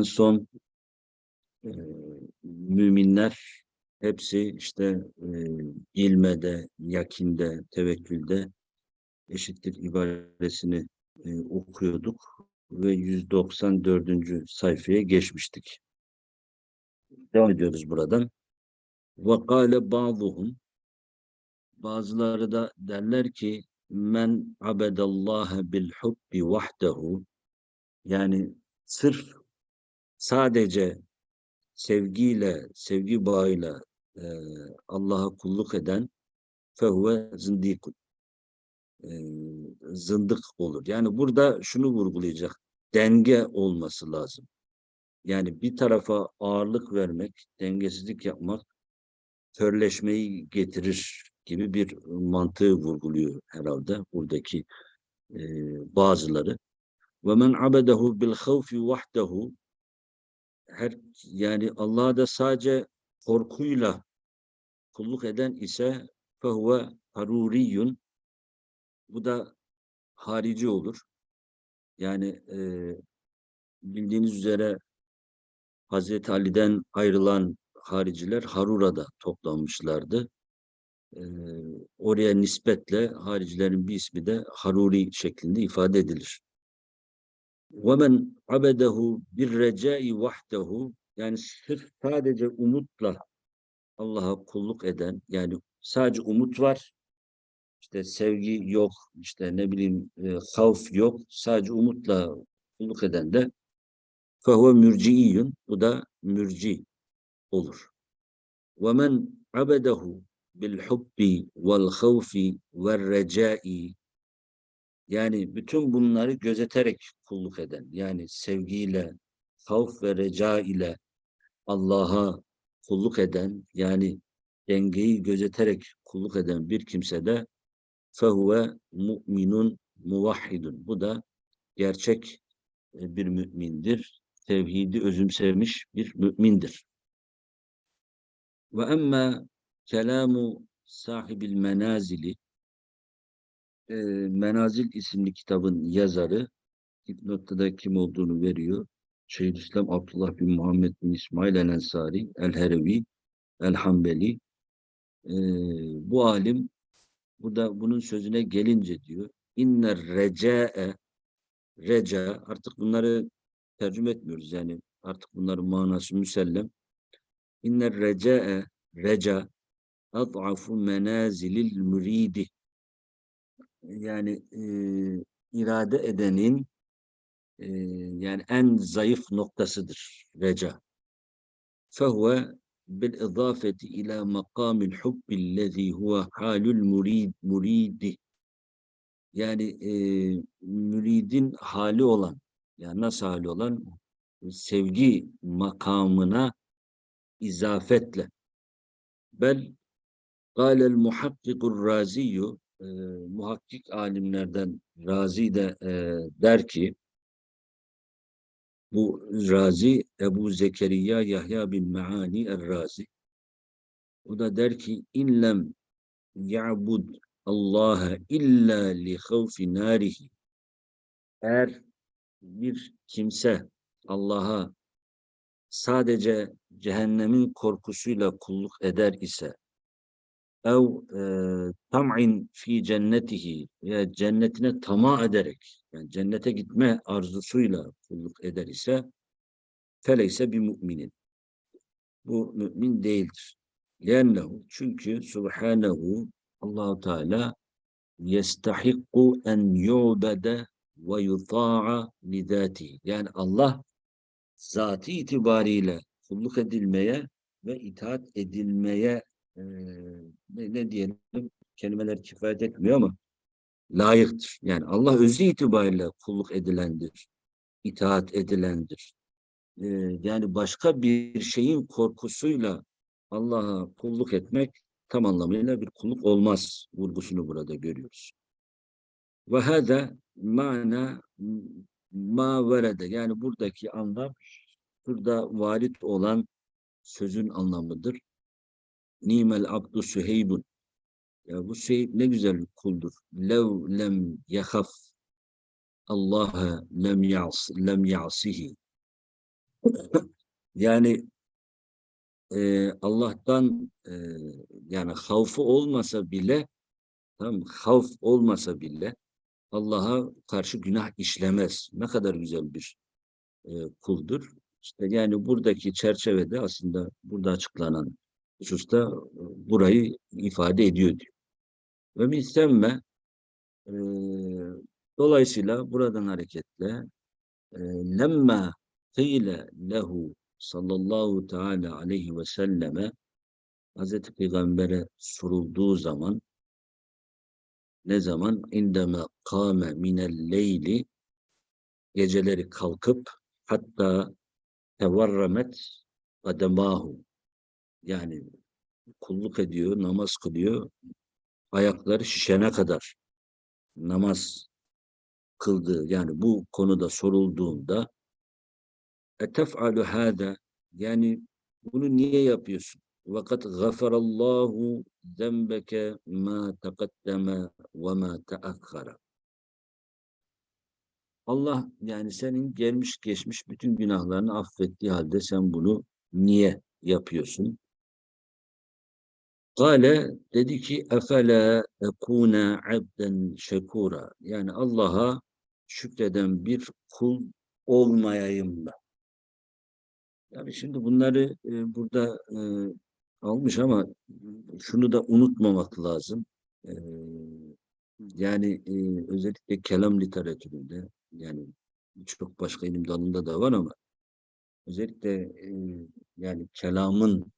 en son e, müminler hepsi işte e, ilmede, yakinde, tevekkülde eşittir ibaresini e, okuyorduk ve 194. sayfaya geçmiştik. Devam ediyoruz buradan. وَقَالَ بَعْضُهُمْ Bazıları da derler ki men abedallaha bil hubbi vahdehu yani sırf sadece sevgiyle, sevgi bağıyla e, Allah'a kulluk eden fehuve zindikun e, zındık olur. Yani burada şunu vurgulayacak. Denge olması lazım. Yani bir tarafa ağırlık vermek, dengesizlik yapmak körleşmeyi getirir gibi bir mantığı vurguluyor herhalde buradaki e, bazıları. Ve men abedehu bil havfi vahdehu her yani Allah'a da sadece korkuyla kulluk eden ise fehuve haruriyun bu da harici olur. Yani e, bildiğiniz üzere Hazreti Ali'den ayrılan hariciler Harura'da toplanmışlardı. E, oraya nispetle haricilerin bir ismi de Haruri şeklinde ifade edilir. وَمَنْ عَبَدَهُ بِالرَّجَاءِ وَحْدَهُ Yani sırf sadece umutla Allah'a kulluk eden, yani sadece umut var, işte sevgi yok, işte ne bileyim e, havf yok, sadece umutla kulluk eden de فَهُوَ mürciiyyün, bu da mürci olur. وَمَنْ عَبَدَهُ بِالْحُبِّ وَالْخَوْفِ وَالرَّجَاءِ yani bütün bunları gözeterek kulluk eden, yani sevgiyle, havf ve reca ile Allah'a kulluk eden, yani dengeyi gözeterek kulluk eden bir kimse de fehuve mu'minun muvahhidun. Bu da gerçek e, bir mümindir. Tevhidi özümsemiş bir mümindir. Ve emme kelamu sahibil menazili e, Menazil isimli kitabın yazarı noktada kim olduğunu veriyor. Şeyhülislam Abdullah bin Muhammed bin İsmail el-Ensari, el-Herevi, el-Hambeli. E, bu alim bu da bunun sözüne gelince diyor. İnner reca'e reca artık bunları tercüme etmiyoruz yani artık bunların manası müsellem. İnner reca'e reca ad'afu menazilil müridi yani e, irade edenin e, yani en zayıf noktasıdır reca. Fehuve bil idafeti ila makamil hubbillezî huve halul murid muridi yani e, müridin hali olan yani nasıl hali olan sevgi makamına izafetle bel قال المحقق الرازي e, muhakkik alimlerden Razi de e, der ki bu Razi Ebu Zekeriya Yahya bin Meani Er-Razi. O da der ki inlem ya'bud Allah'a illa li havfi narihi. Eğer bir kimse Allah'a sadece cehennemin korkusuyla kulluk eder ise ev tam'in fi cennetihi veya cennetine tamah ederek yani cennete gitme arzusuyla kulluk eder ise feleyse bir müminin. Bu mümin değildir. Lennehu çünkü subhanehu Allahu Teala yestahikku en yu'bede ve yuta'a lidati. Yani Allah zatı itibariyle kulluk edilmeye ve itaat edilmeye e, ne, ne diyelim kelimeler kifayet etmiyor ama layıktır. Yani Allah özü itibariyle kulluk edilendir, itaat edilendir. E, yani başka bir şeyin korkusuyla Allah'a kulluk etmek tam anlamıyla bir kulluk olmaz vurgusunu burada görüyoruz. Ve hâzâ mana ma verede yani buradaki anlam burada varit olan sözün anlamıdır. Nimel abdu süheybun. Ya bu Süheyb ne güzel kuldur. Lev lem yahaf Allah'a lem yas lem yasihi. Yani e, Allah'tan e, yani havfu olmasa bile tamam havf olmasa bile Allah'a karşı günah işlemez. Ne kadar güzel bir e, kuldur. İşte yani buradaki çerçevede aslında burada açıklanan hususta e, burayı ifade ediyor diyor. Ve misemme e, dolayısıyla buradan hareketle e, lemma kıyle lehu sallallahu teala aleyhi ve selleme Hazreti Peygamber'e sorulduğu zaman ne zaman indeme kâme minel leyli geceleri kalkıp hatta tevarramet kademahu yani kulluk ediyor, namaz kılıyor, ayakları şişene kadar namaz kıldığı yani bu konuda sorulduğunda etef'alu hâda yani bunu niye yapıyorsun? Vakat gafarallahu zembeke ma taqaddeme ve ma teakhara. Allah yani senin gelmiş geçmiş bütün günahlarını affettiği halde sen bunu niye yapıyorsun? Kale dedi ki efela ekuna abden şekura. Yani Allah'a şükreden bir kul olmayayım mı? Yani şimdi bunları e, burada e, almış ama şunu da unutmamak lazım. E, yani e, özellikle kelam literatüründe yani birçok başka ilim dalında da var ama özellikle e, yani kelamın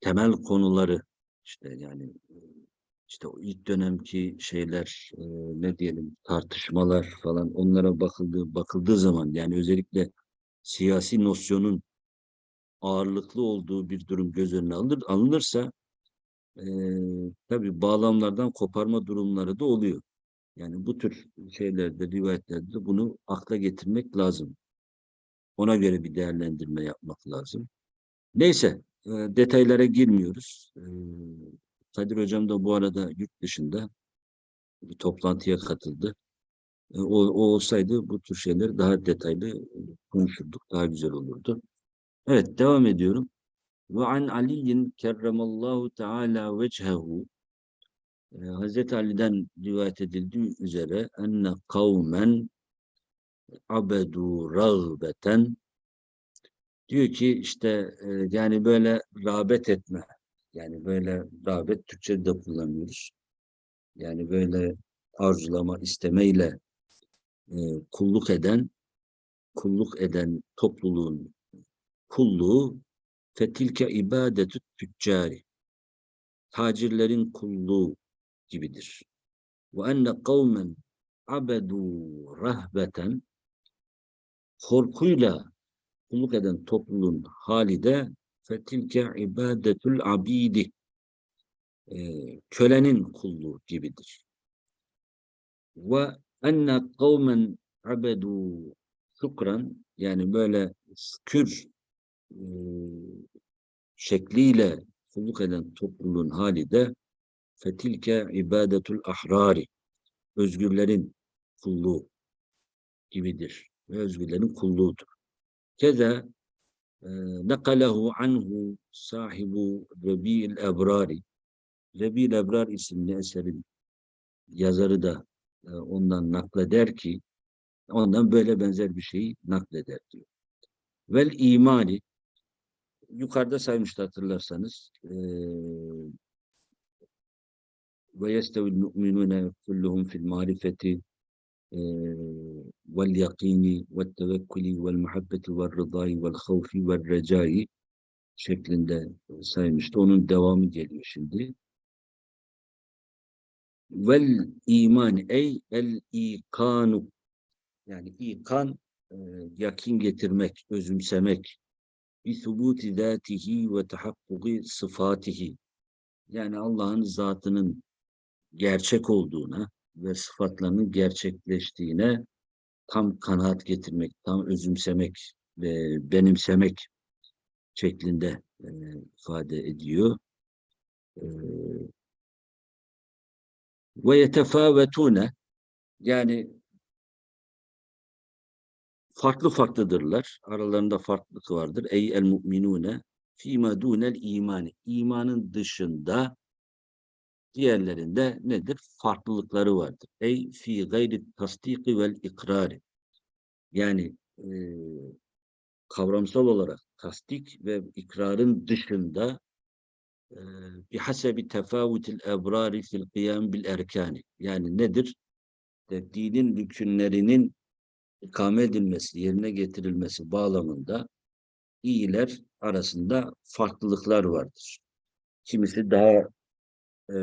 temel konuları işte yani işte o ilk dönemki şeyler e, ne diyelim tartışmalar falan onlara bakıldığı bakıldığı zaman yani özellikle siyasi nosyonun ağırlıklı olduğu bir durum göz önüne alınır, alınırsa e, tabi bağlamlardan koparma durumları da oluyor. Yani bu tür şeylerde, rivayetlerde bunu akla getirmek lazım. Ona göre bir değerlendirme yapmak lazım. Neyse, e, detaylara girmiyoruz. E, Kadir Hocam da bu arada yurt dışında bir toplantıya katıldı. E, o, o olsaydı bu tür şeyleri daha detaylı konuşurduk, daha güzel olurdu. Evet, devam ediyorum. Ve an Aliyin kerremallahu teala vechehu Hazreti Ali'den rivayet edildiği üzere enne kavmen abedu rağbeten diyor ki işte e, yani böyle rağbet etme yani böyle rağbet Türkçe'de de kullanıyoruz. Yani böyle arzulama, istemeyle e, kulluk eden kulluk eden topluluğun kulluğu fetilke ibadetü tüccari tacirlerin kulluğu gibidir. Ve enne kavmen abedu rahbeten korkuyla kulluk eden topluluğun hali de fetilke ibadetül abidi e, kölenin kulluğu gibidir. Ve enne kavmen abedu şükran yani böyle şükür e, şekliyle kulluk eden topluluğun hali de fetilke ibadetul ahrari özgürlerin kulluğu gibidir ve özgürlerin kulluğudur. E, nekalehu anhu sahibu Rebi'il Ebrari Rebi'il Ebrar isimli eserin yazarı da e, ondan nakleder ki ondan böyle benzer bir şeyi nakleder diyor. Vel imani yukarıda saymıştı hatırlarsanız e, ve yestevil mu'minune kulluhum fil marifeti vel rıdai vel havfi vel recai şeklinde saymıştı. Onun devamı geliyor şimdi. Vel iman ey el ikanu yani ikan e, yakin getirmek, özümsemek bi subuti zatihi ve tahakkuki sıfatihi yani Allah'ın zatının gerçek olduğuna ve sıfatlarının gerçekleştiğine tam kanaat getirmek, tam özümsemek ve benimsemek şeklinde e, ifade ediyor. E, ve yetefâvetûne yani farklı farklıdırlar. Aralarında farklılık vardır. Ey el mu'minune fîmâ dûnel imani. İmanın dışında diğerlerinde nedir? Farklılıkları vardır. Ey fi gayri tasdiki vel ikrari. Yani e, kavramsal olarak tasdik ve ikrarın dışında bihasebi tefavutil ebrari fil kıyam bil erkani. Yani nedir? De, dinin rükünlerinin ikame edilmesi, yerine getirilmesi bağlamında iyiler arasında farklılıklar vardır. Kimisi daha e,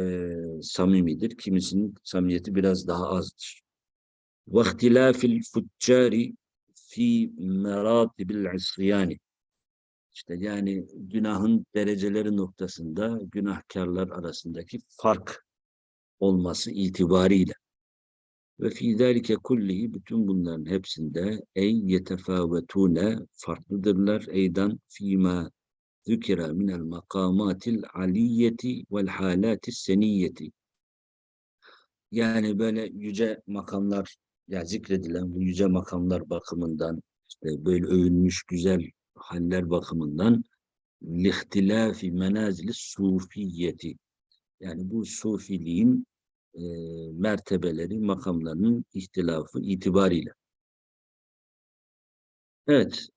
samimidir, kimisinin samimiyeti biraz daha azdır. وَاخْتِلَافِ الْفُجَّارِ fi meratibil isyani. İşte yani günahın dereceleri noktasında günahkarlar arasındaki fark olması itibariyle. Ve fi zalike kullihi bütün bunların hepsinde ey yetefâvetûne farklıdırlar eydan fîmâ zükira minel makamatil aliyeti vel halatis seniyeti. Yani böyle yüce makamlar ya zikredilen bu yüce makamlar bakımından işte böyle övülmüş güzel haller bakımından lihtilafi menazili sufiyeti yani bu sufiliğin e, mertebeleri, makamlarının ihtilafı itibariyle. Evet.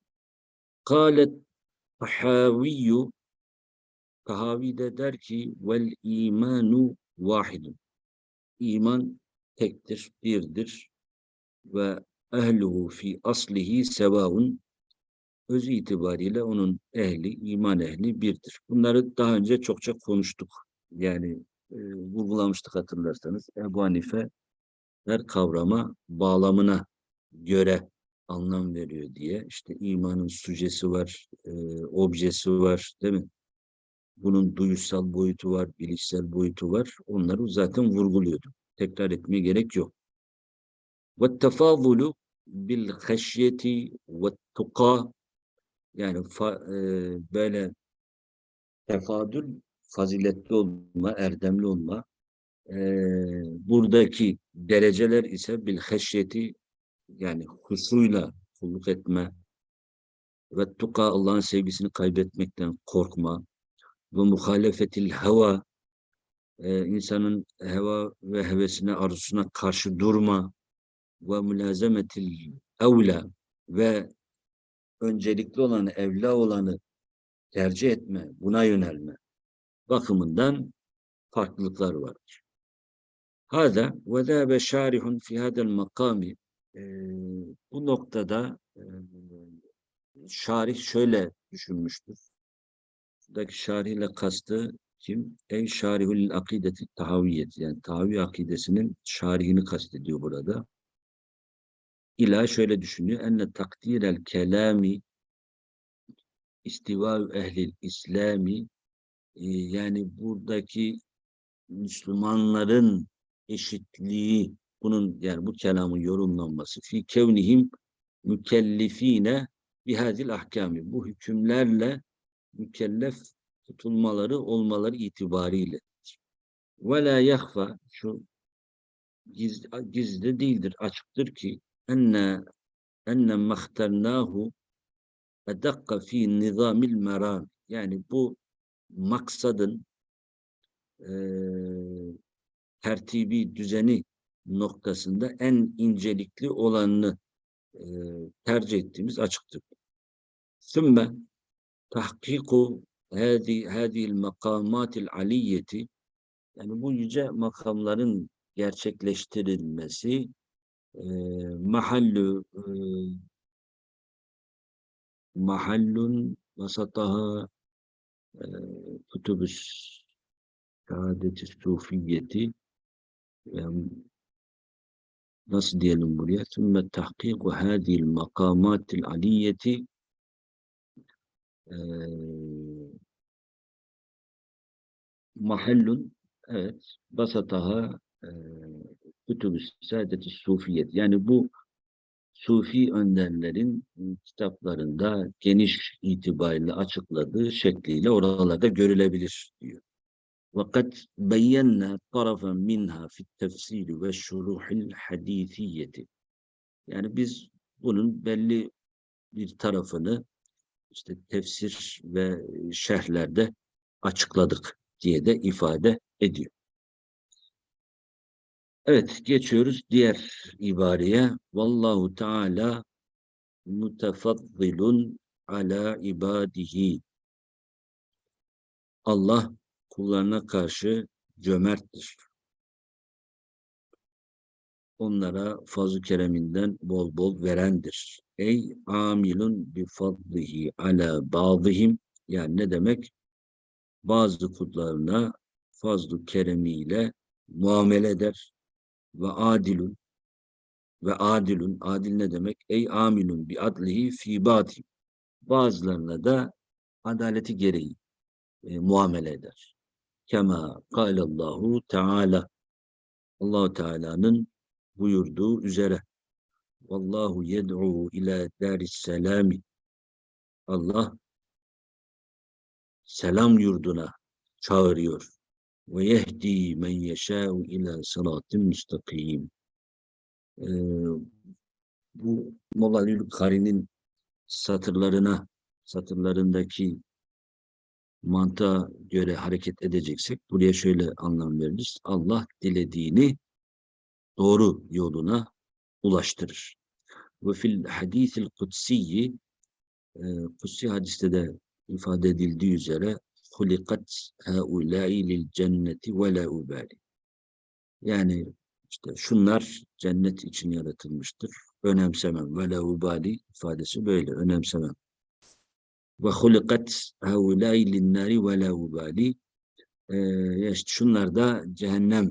Kâlet Tahaviyyu Tahavi de der ki vel imanu vahidun. İman tektir, birdir ve ehluhu fi aslihi sevaun öz itibariyle onun ehli, iman ehli birdir. Bunları daha önce çokça konuştuk. Yani e, vurgulamıştık hatırlarsanız. Ebu Hanife her kavrama bağlamına göre anlam veriyor diye. İşte imanın sücesi var, e, objesi var değil mi? Bunun duyusal boyutu var, bilişsel boyutu var. Onları zaten vurguluyordu. Tekrar etmeye gerek yok. وَالتَّفَاضُلُ بِالْخَشْيَةِ وَالتُّقَى Yani fa, e, böyle tefadül, faziletli olma, erdemli olma. E, buradaki dereceler ise bil heşyeti yani husuyla kulluk etme ve tuka Allah'ın sevgisini kaybetmekten korkma ve muhalefetil heva e, insanın heva ve hevesine arzusuna karşı durma ve mülazemetil evla ve öncelikli olanı, evla olanı tercih etme, buna yönelme bakımından farklılıklar vardır. Hada ve zâbe şarihun fi hadel makami bu noktada e, şarih şöyle düşünmüştür. Buradaki şarihle kastı kim? Ey şarihul akideti tahaviyet yani tahavi akidesinin şarihini kastediyor burada. İla şöyle düşünüyor. Enne takdirel kelami istiva ehlil İslami yani buradaki Müslümanların eşitliği bunun yani bu kelamın yorumlanması fi kevnihim mükellifine bihazil ahkami bu hükümlerle mükellef tutulmaları olmaları itibariyle. Ve la yahfa şu giz, gizli değildir açıktır ki enne enne mahtarnahu edakka fi nizamil meram yani bu maksadın e, tertibi düzeni noktasında en incelikli olanını e, tercih ettiğimiz açıktır. Sümme tahkiku hadi hadil makamatil aliyeti yani bu yüce makamların gerçekleştirilmesi e, mahallü e, mahallun vasataha e, kutubus şehadeti sufiyeti yani nasıl diyelim buraya? Sümme tahkiku hadil makamatil aliyeti e, mahallun evet basataha e, kütübü saadeti sufiyet. Yani bu sufi önderlerin kitaplarında geniş itibariyle açıkladığı şekliyle oralarda görülebilir diyor. وقد بينا طرفا منها في التفسير والشروح الحديثية yani biz bunun belli bir tarafını işte tefsir ve şerhlerde açıkladık diye de ifade ediyor. Evet, geçiyoruz diğer ibareye. Vallahu Teala mutefaddilun ala ibadihi. Allah kullarına karşı cömerttir. Onlara fazl-ı kereminden bol bol verendir. Ey amilun bi fadlihi ala bazihim. Yani ne demek? Bazı kullarına fazl-ı keremiyle muamele eder. Ve adilun ve adilun. Adil ne demek? Ey amilun bi adlihi fi batim. Bazılarına da adaleti gereği e, muamele eder. Kema kâlallahu Teala. allah Teala'nın buyurduğu üzere. Vallahu yed'u ila daris selami. Allah selam yurduna çağırıyor. Ve yehdi men yeşâ'u ila sıratın müstakim. Ee, bu Molalül Kari'nin satırlarına, satırlarındaki mantığa göre hareket edeceksek buraya şöyle anlam veririz. Allah dilediğini doğru yoluna ulaştırır. Ve fil hadisil kutsiyi e, kutsi hadiste de ifade edildiği üzere hulikat haulâi lil cenneti ve la ubali. Yani işte şunlar cennet için yaratılmıştır. Önemsemem. Ve la ubali ifadesi böyle. Önemsemem ve hulikat haulâi linnâri ve la ubali ee, işte şunlar da cehennem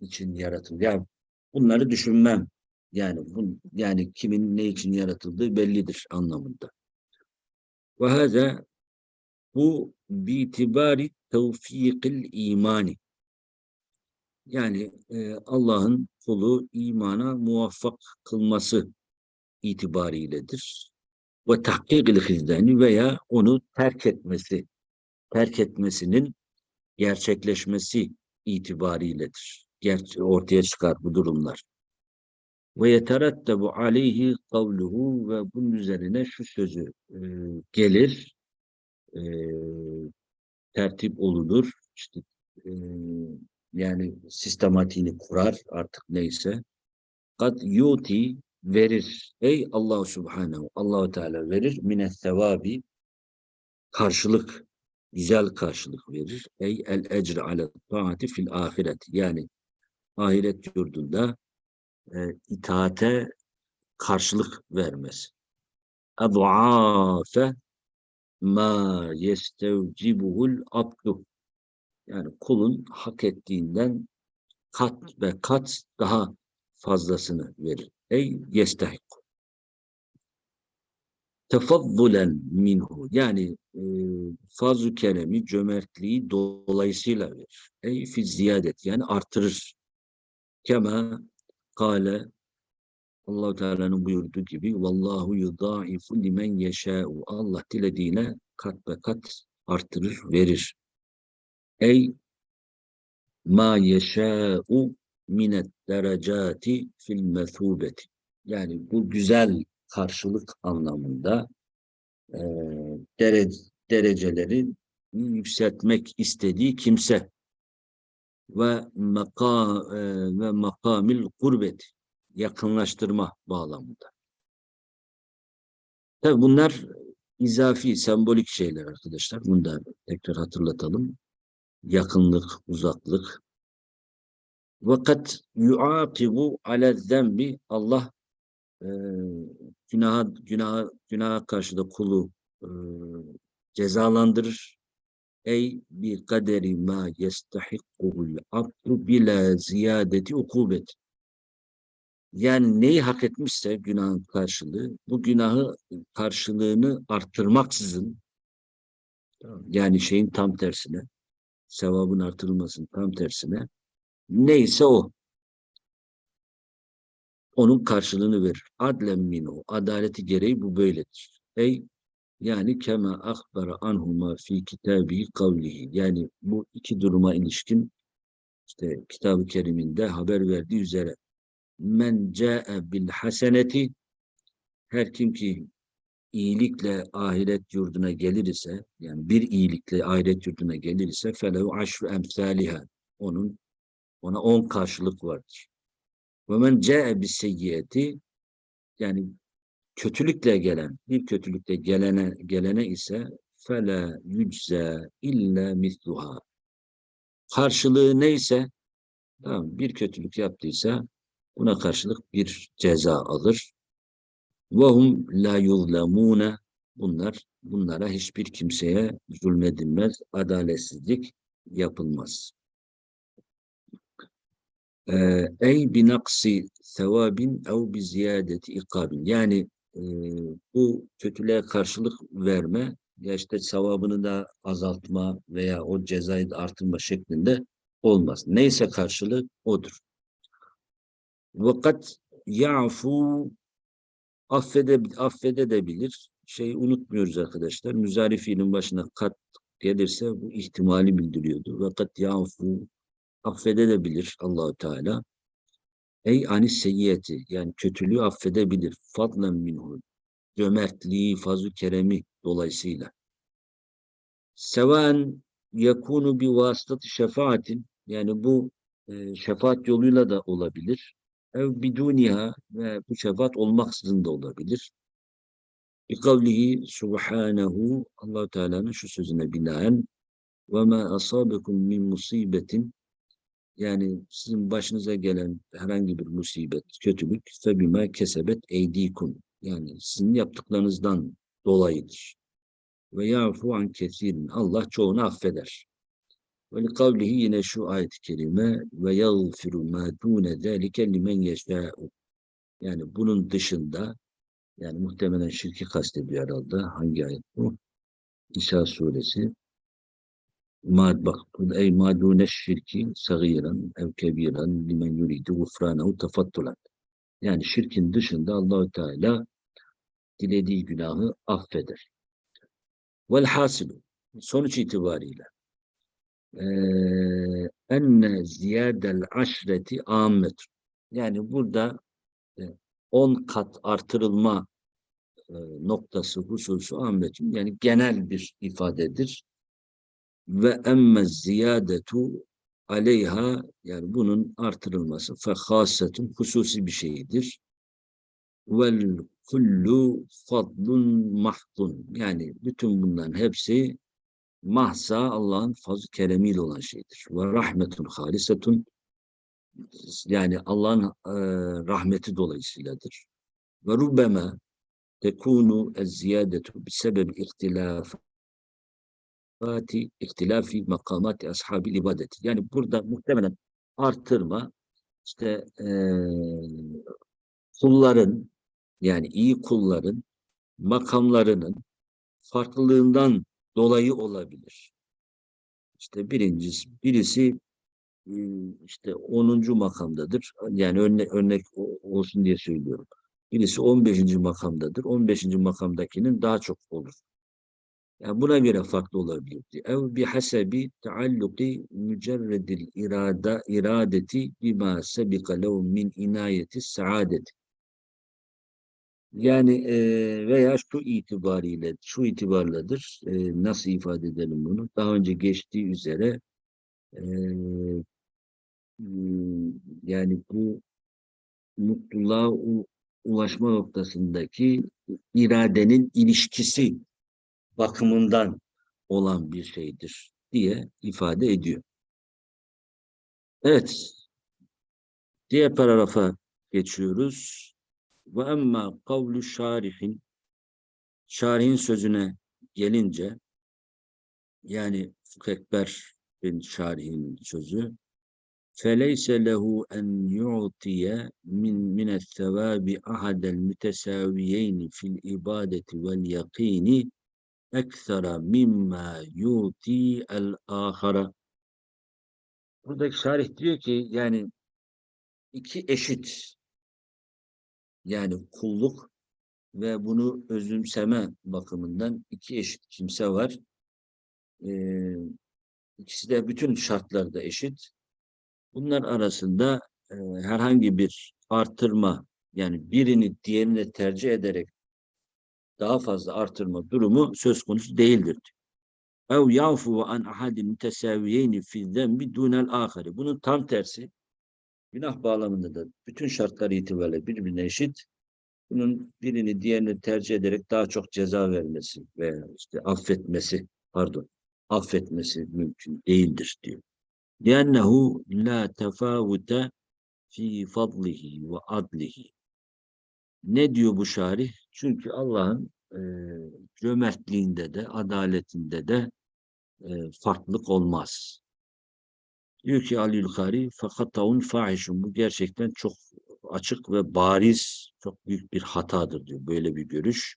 için yaratıldı. Ya bunları düşünmem. Yani bu, yani kimin ne için yaratıldığı bellidir anlamında. Ve hâzâ bu bitibari tevfikil imani. Yani e, Allah'ın kulu imana muvaffak kılması itibariyledir ve tahkikil veya onu terk etmesi, terk etmesinin gerçekleşmesi itibariyledir. Ger ortaya çıkar bu durumlar. Ve yeterettebu aleyhi kavluhu ve bunun üzerine şu sözü e, gelir, e, tertip olunur, işte e, yani sistematiğini kurar artık neyse. Kad yuti verir. Ey Allah Subhanahu, Allahu Teala verir. Mine sevabi karşılık, güzel karşılık verir. Ey el ecre ale taati fil ahiret. Yani ahiret yurdunda e, itaate karşılık vermesi. Edu'afe ma yestevcibuhul abdu. Yani kulun hak ettiğinden kat ve kat daha fazlasını verir. Ey yestahik. Tefaddulen minhu. Yani e, fazl keremi, cömertliği dolayısıyla verir. Ey fi ziyadet. Yani artırır. Kema kale allah Teala'nın buyurduğu gibi Vallahu yudaifu limen yeşâ'u. Allah dilediğine kat ve kat artırır, verir. Ey ma yeşâ'u minet derecati fil mesubeti. Yani bu güzel karşılık anlamında e, derece, dereceleri yükseltmek istediği kimse ve maka e, ve makamil kurbet yakınlaştırma bağlamında. Tabi bunlar izafi, sembolik şeyler arkadaşlar. Bunu da tekrar hatırlatalım. Yakınlık, uzaklık, vakat yuakibu ale zembi Allah e, günaha, günaha, günaha karşı da kulu e, cezalandırır. Ey bir kaderi ma yestahikkuhul abdu bila ziyadeti ukubet. Yani neyi hak etmişse günahın karşılığı, bu günahı karşılığını arttırmaksızın, yani şeyin tam tersine, sevabın artırılmasının tam tersine, Neyse o. Onun karşılığını verir. Adlen minhu. Adaleti gereği bu böyledir. Ey yani kema akbara anhuma fi kitabi kavlihi. Yani bu iki duruma ilişkin işte kitab-ı keriminde haber verdiği üzere men ca'e bil haseneti her kim ki iyilikle ahiret yurduna gelir ise yani bir iyilikle ahiret yurduna gelir ise felehu aşru emsaliha onun ona on karşılık vardır. Ve men seyyiyeti yani kötülükle gelen, bir kötülükle gelene gelene ise fela yücze illa misluha. Karşılığı neyse tamam, bir kötülük yaptıysa buna karşılık bir ceza alır. Vahum la yuzlamune bunlar bunlara hiçbir kimseye zulmedilmez, adaletsizlik yapılmaz. Ee, ey bi naksi sevabin ev bi ziyadeti ikabin. Yani e, bu kötülüğe karşılık verme ya işte sevabını da azaltma veya o cezayı da artırma şeklinde olmaz. Neyse karşılığı odur. Vakat ya'fu affede, affedebilir. Şey unutmuyoruz arkadaşlar. Müzari fiilin başına kat gelirse bu ihtimali bildiriyordu. Vakat ya'fu affedebilir Allahu Teala. Ey anis seyyiyeti yani kötülüğü affedebilir. Fadlen minhu. Cömertliği, fazl keremi dolayısıyla. Seven yakunu bi vasıtatı şefaatin yani bu e, şefaat yoluyla da olabilir. Ev biduniha ve bu şefaat olmaksızın da olabilir. Bi kavlihi subhanahu allah Teala'nın şu sözüne binaen ve ma asabekum min musibetin yani sizin başınıza gelen herhangi bir musibet, kötülük febime kesebet eydikum yani sizin yaptıklarınızdan dolayıdır. Ve yafu an kesirin. Allah çoğunu affeder. Ve li kavlihi yine şu ayet-i kerime ve yagfiru ma dune zâlike limen yeşâ'u. Yani bunun dışında yani muhtemelen şirki kastediyor herhalde. Hangi ayet bu? İsa suresi. Ma, bak, ey ma dune şirki sagiran ev kebiran limen yuridu gufranehu tefattulan. Yani şirkin dışında Allahü Teala dilediği günahı affeder. Velhasilu sonuç itibariyle enne ziyadel aşreti ammet. Yani burada on kat artırılma e, noktası hususu ahmetin yani genel bir ifadedir. Ve emme ziyadetu aleyha yani bunun artırılması fehasetun hususi bir şeydir. Vel kullu fadlun mahdun. Yani bütün bunların hepsi mahsa Allah'ın fazl keremiyle olan şeydir. Ve rahmetun halisetun yani Allah'ın e, rahmeti dolayısıyladır. Ve rubbeme tekunu ez-ziyadetu bisebebi ihtilafati ihtilafi makamati ashabi ibadeti. Yani burada muhtemelen artırma işte e, kulların yani iyi kulların makamlarının farklılığından dolayı olabilir. İşte birincisi, birisi işte 10. makamdadır. Yani örnek, örnek olsun diye söylüyorum. Birisi 15. makamdadır. 15. makamdakinin daha çok olur. Yani buna göre farklı olabilir. Ev bi hasebi taalluki mücerredil irada iradeti bima sebika lehu min inayeti saadeti. Yani e, veya şu itibariyle, şu itibarladır. E, nasıl ifade edelim bunu? Daha önce geçtiği üzere e, yani bu mutluluğa ulaşma noktasındaki iradenin ilişkisi bakımından olan bir şeydir diye ifade ediyor. Evet. Diğer paragrafa geçiyoruz. Ve emma kavlu şarihin şarihin sözüne gelince yani Fıkh bin Şarihin sözü feleyse lehu en yu'tiye min mine sevabi ahadel mütesaviyeyni fil ibadeti vel yakini eksera mimma yuti el ahara buradaki şarih diyor ki yani iki eşit yani kulluk ve bunu özümseme bakımından iki eşit kimse var. Ee, ikisi de bütün şartlarda eşit. Bunlar arasında e, herhangi bir artırma yani birini diğerine tercih ederek daha fazla artırma durumu söz konusu değildir. Ev yafu an ahadin mütesaviyeyni fi zembi dunel ahari. Bunun tam tersi günah bağlamında da bütün şartlar itibariyle birbirine eşit. Bunun birini diğerini tercih ederek daha çok ceza vermesi veya işte affetmesi, pardon, affetmesi mümkün değildir diyor. لِأَنَّهُ لَا تَفَاوُتَ fi fadlihi ve adlihi. Ne diyor bu şarih? Çünkü Allah'ın e, cömertliğinde de, adaletinde de e, farklılık olmaz. Diyor ki Ali Yülkari fakatavun fahişun. Bu gerçekten çok açık ve bariz, çok büyük bir hatadır diyor. Böyle bir görüş.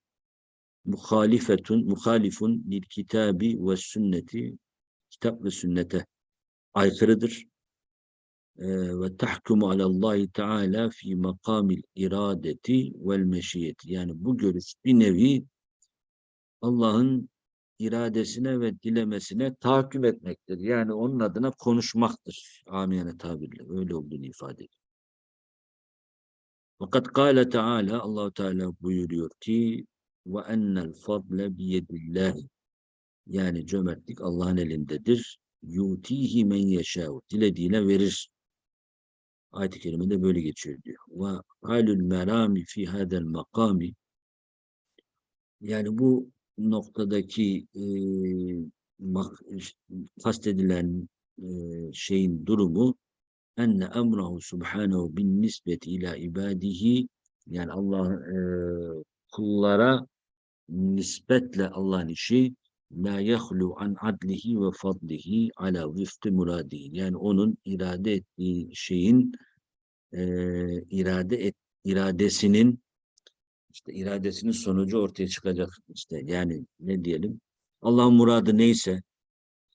Muhalifetun, muhalifun lil kitabi ve sünneti kitap ve sünnete aykırıdır. Ve tahkumu alallahi teala fi makamil iradeti vel meşiyeti. Yani bu görüş bir nevi Allah'ın iradesine ve dilemesine tahakküm etmektir. Yani onun adına konuşmaktır. Amiyane tabirle. Öyle olduğunu ifade ediyor. Fakat kâle Teala Allahu Teala buyuruyor ki ve ennel fadle biyedillah yani cömertlik Allah'ın elindedir. Yutihi men yeşâhu dilediğine verir. Ayet-i kerimede böyle geçiyor diyor. Ve halül merami fi hadel makami yani bu noktadaki e, kastedilen e, şeyin durumu enne emrahu subhanehu bin nisbeti ila ibadihi yani Allah e, kullara nispetle Allah'ın işi la yahlu an adlihi ve fadlihi ala vifti muradihi yani onun irade ettiği şeyin e, irade et, iradesinin işte iradesinin sonucu ortaya çıkacak işte yani ne diyelim Allah'ın muradı neyse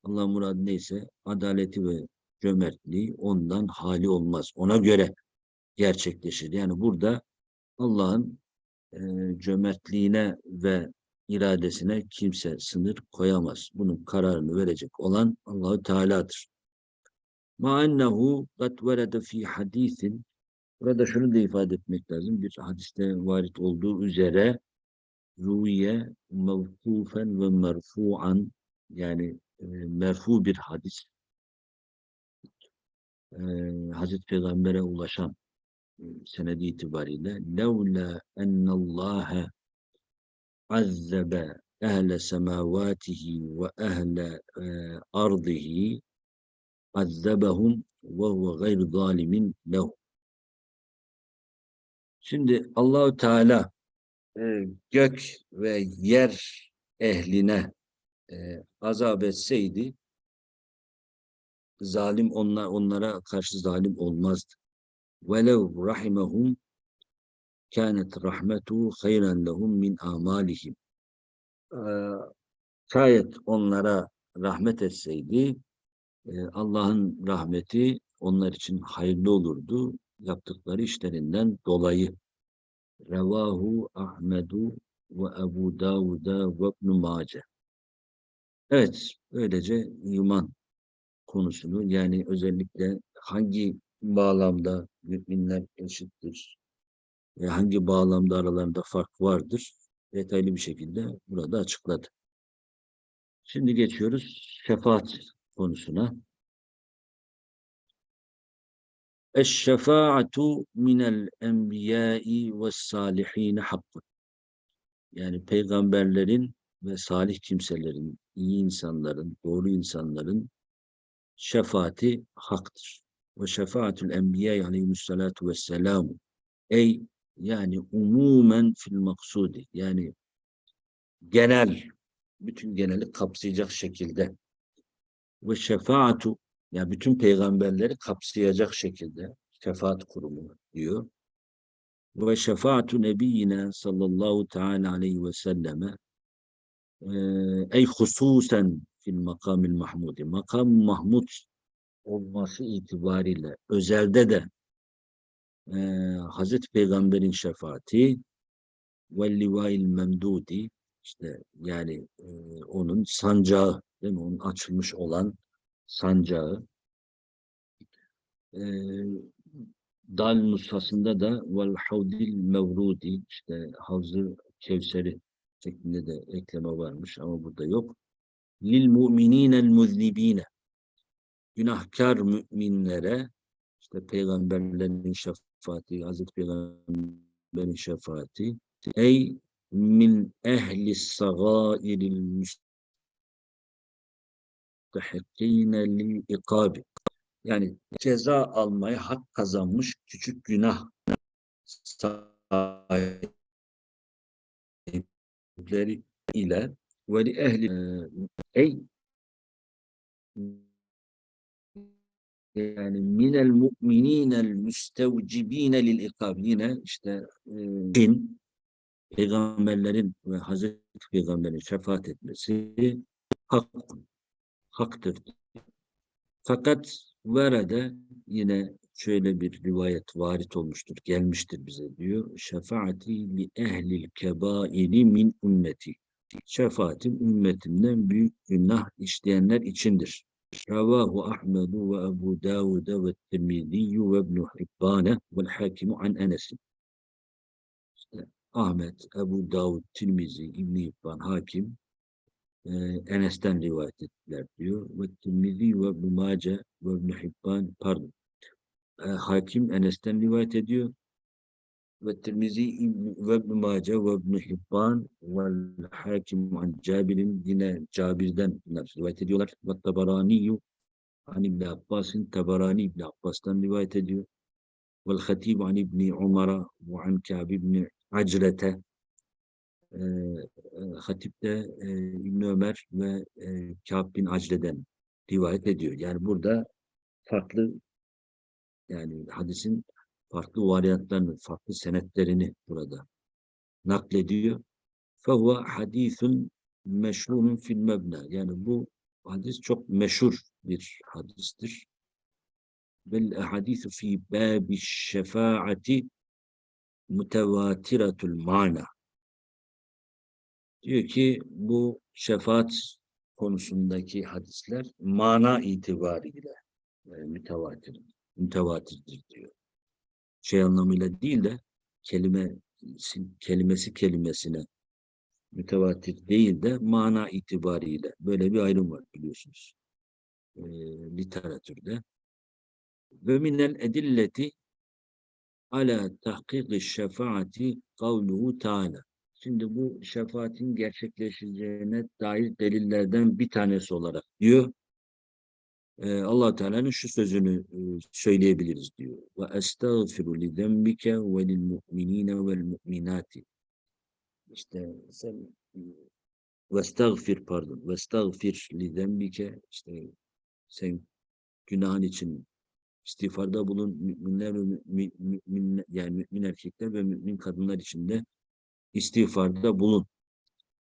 Allah'ın muradı neyse adaleti ve cömertliği ondan hali olmaz. Ona göre gerçekleşir. Yani burada Allah'ın e, cömertliğine ve iradesine kimse sınır koyamaz. Bunun kararını verecek olan Allahu Teala'dır. Ma ennehu kat verede fi hadisin Burada şunu da ifade etmek lazım. Bir hadiste varit olduğu üzere ruye mevkufen ve merfu'an yani e, merfu bir hadis e, Hazreti Peygamber'e ulaşan e, senedi itibariyle levla ennallâhe ve ehle e, ardihi azzebehum ve huve gayr zalimin lehum Şimdi Allahu Teala e, gök ve yer ehline e, azap etseydi zalim onlar onlara karşı zalim olmazdı. Velev rahimehum kânet rahmetu hayran lehum min amalihim. Şayet onlara rahmet etseydi e, Allah'ın rahmeti onlar için hayırlı olurdu yaptıkları işlerinden dolayı. Revahu Ahmedu ve Ebu Davud'a ve ibn Mace. Evet, böylece iman konusunu yani özellikle hangi bağlamda müminler eşittir ve hangi bağlamda aralarında fark vardır detaylı bir şekilde burada açıkladı. Şimdi geçiyoruz şefaat konusuna. Eşşefaatu minel enbiyai ve salihine hakkun. Yani peygamberlerin ve salih kimselerin, iyi insanların, doğru insanların şefaati haktır. Ve şefaatül enbiya aleyhissalatu vesselam ey yani umumen fil maksudi yani genel bütün geneli kapsayacak şekilde ve şefaatu yani bütün peygamberleri kapsayacak şekilde şefaat kurumu diyor. Ve şefaatu nebiyyine sallallahu teala aleyhi ve selleme ey hususen fil makamil mahmudi. Makam mahmud olması itibariyle özelde de e, Hazreti Peygamber'in şefaati ve livail memdudi işte yani e, onun sancağı değil mi? Onun açılmış olan sancağı. E, Dal nusasında da vel havdil mevrudi işte havzı Kevser'i şeklinde de ekleme varmış ama burada yok. Lil mu'mininel muznibine günahkar müminlere işte peygamberlerin şefaati, Hazreti Peygamber'in şefaati. Ey min ehli sagairil müstehakkine lil ikabi yani ceza almaya hak kazanmış küçük günah sahipleri ile ve li ehli ey yani minel mu'mininel müstevcibine lil ikab yine işte e, din peygamberlerin ve Hazreti Peygamber'in şefaat etmesi hak, haktır. Fakat verede yine şöyle bir rivayet varit olmuştur, gelmiştir bize diyor. Şefaati li ehlil kebairi min ümmeti. Şefaatim ümmetimden büyük günah işleyenler içindir. Ve Tirmidhi ve İbn Hibbane ve Hakimu an Enes. İşte Ahmet, Ebu Davud, Tirmizi, İbn Hibban, Hakim e, Enes'ten rivayet ettiler diyor. Ve Tirmizi ve İbn Mace ve İbn Hibban pardon. E, Hakim Enes'ten rivayet ediyor. Ve Tirmizi ve İbn Mace ve İbn Hibban ve Hakim an Cabir'in yine Cabir'den rivayet ediyorlar. Ve Tabarani an İbn Abbas'ın Tabarani İbn Abbas'tan rivayet ediyor. Ve Hatib an İbn Umar'a ve an Ka'b İbn Acrete e, Hatip de e, İbn Ömer ve e, Kâb bin Acre'den rivayet ediyor. Yani burada farklı yani hadisin farklı varyantlarını, farklı senetlerini burada naklediyor. فَهُوَ حَد۪يثٌ meşhurun fil mebna. Yani bu hadis çok meşhur bir hadistir. Vel hadisu fi babi şefaati mutevatiretul mana. Diyor ki bu şefaat konusundaki hadisler mana itibariyle yani mütevatir, mütevatirdir diyor. Şey anlamıyla değil de kelime kelimesi kelimesine mütevatir değil de mana itibariyle böyle bir ayrım var biliyorsunuz e, literatürde. Ve minel edilleti ala tahkiki şefaati kavluhu ta'ala. Şimdi bu şefaatin gerçekleşeceğine dair delillerden bir tanesi olarak diyor. Allah Teala'nın şu sözünü e, söyleyebiliriz diyor. Ve estağfiru li zembike ve lil mu'minine vel mu'minati. İşte sen ve estağfir pardon. Ve estağfir li zembike işte sen günahın için istiğfarda bulun müminler ve mümin, yani mümin erkekler ve mümin kadınlar için de istiğfarda bulun.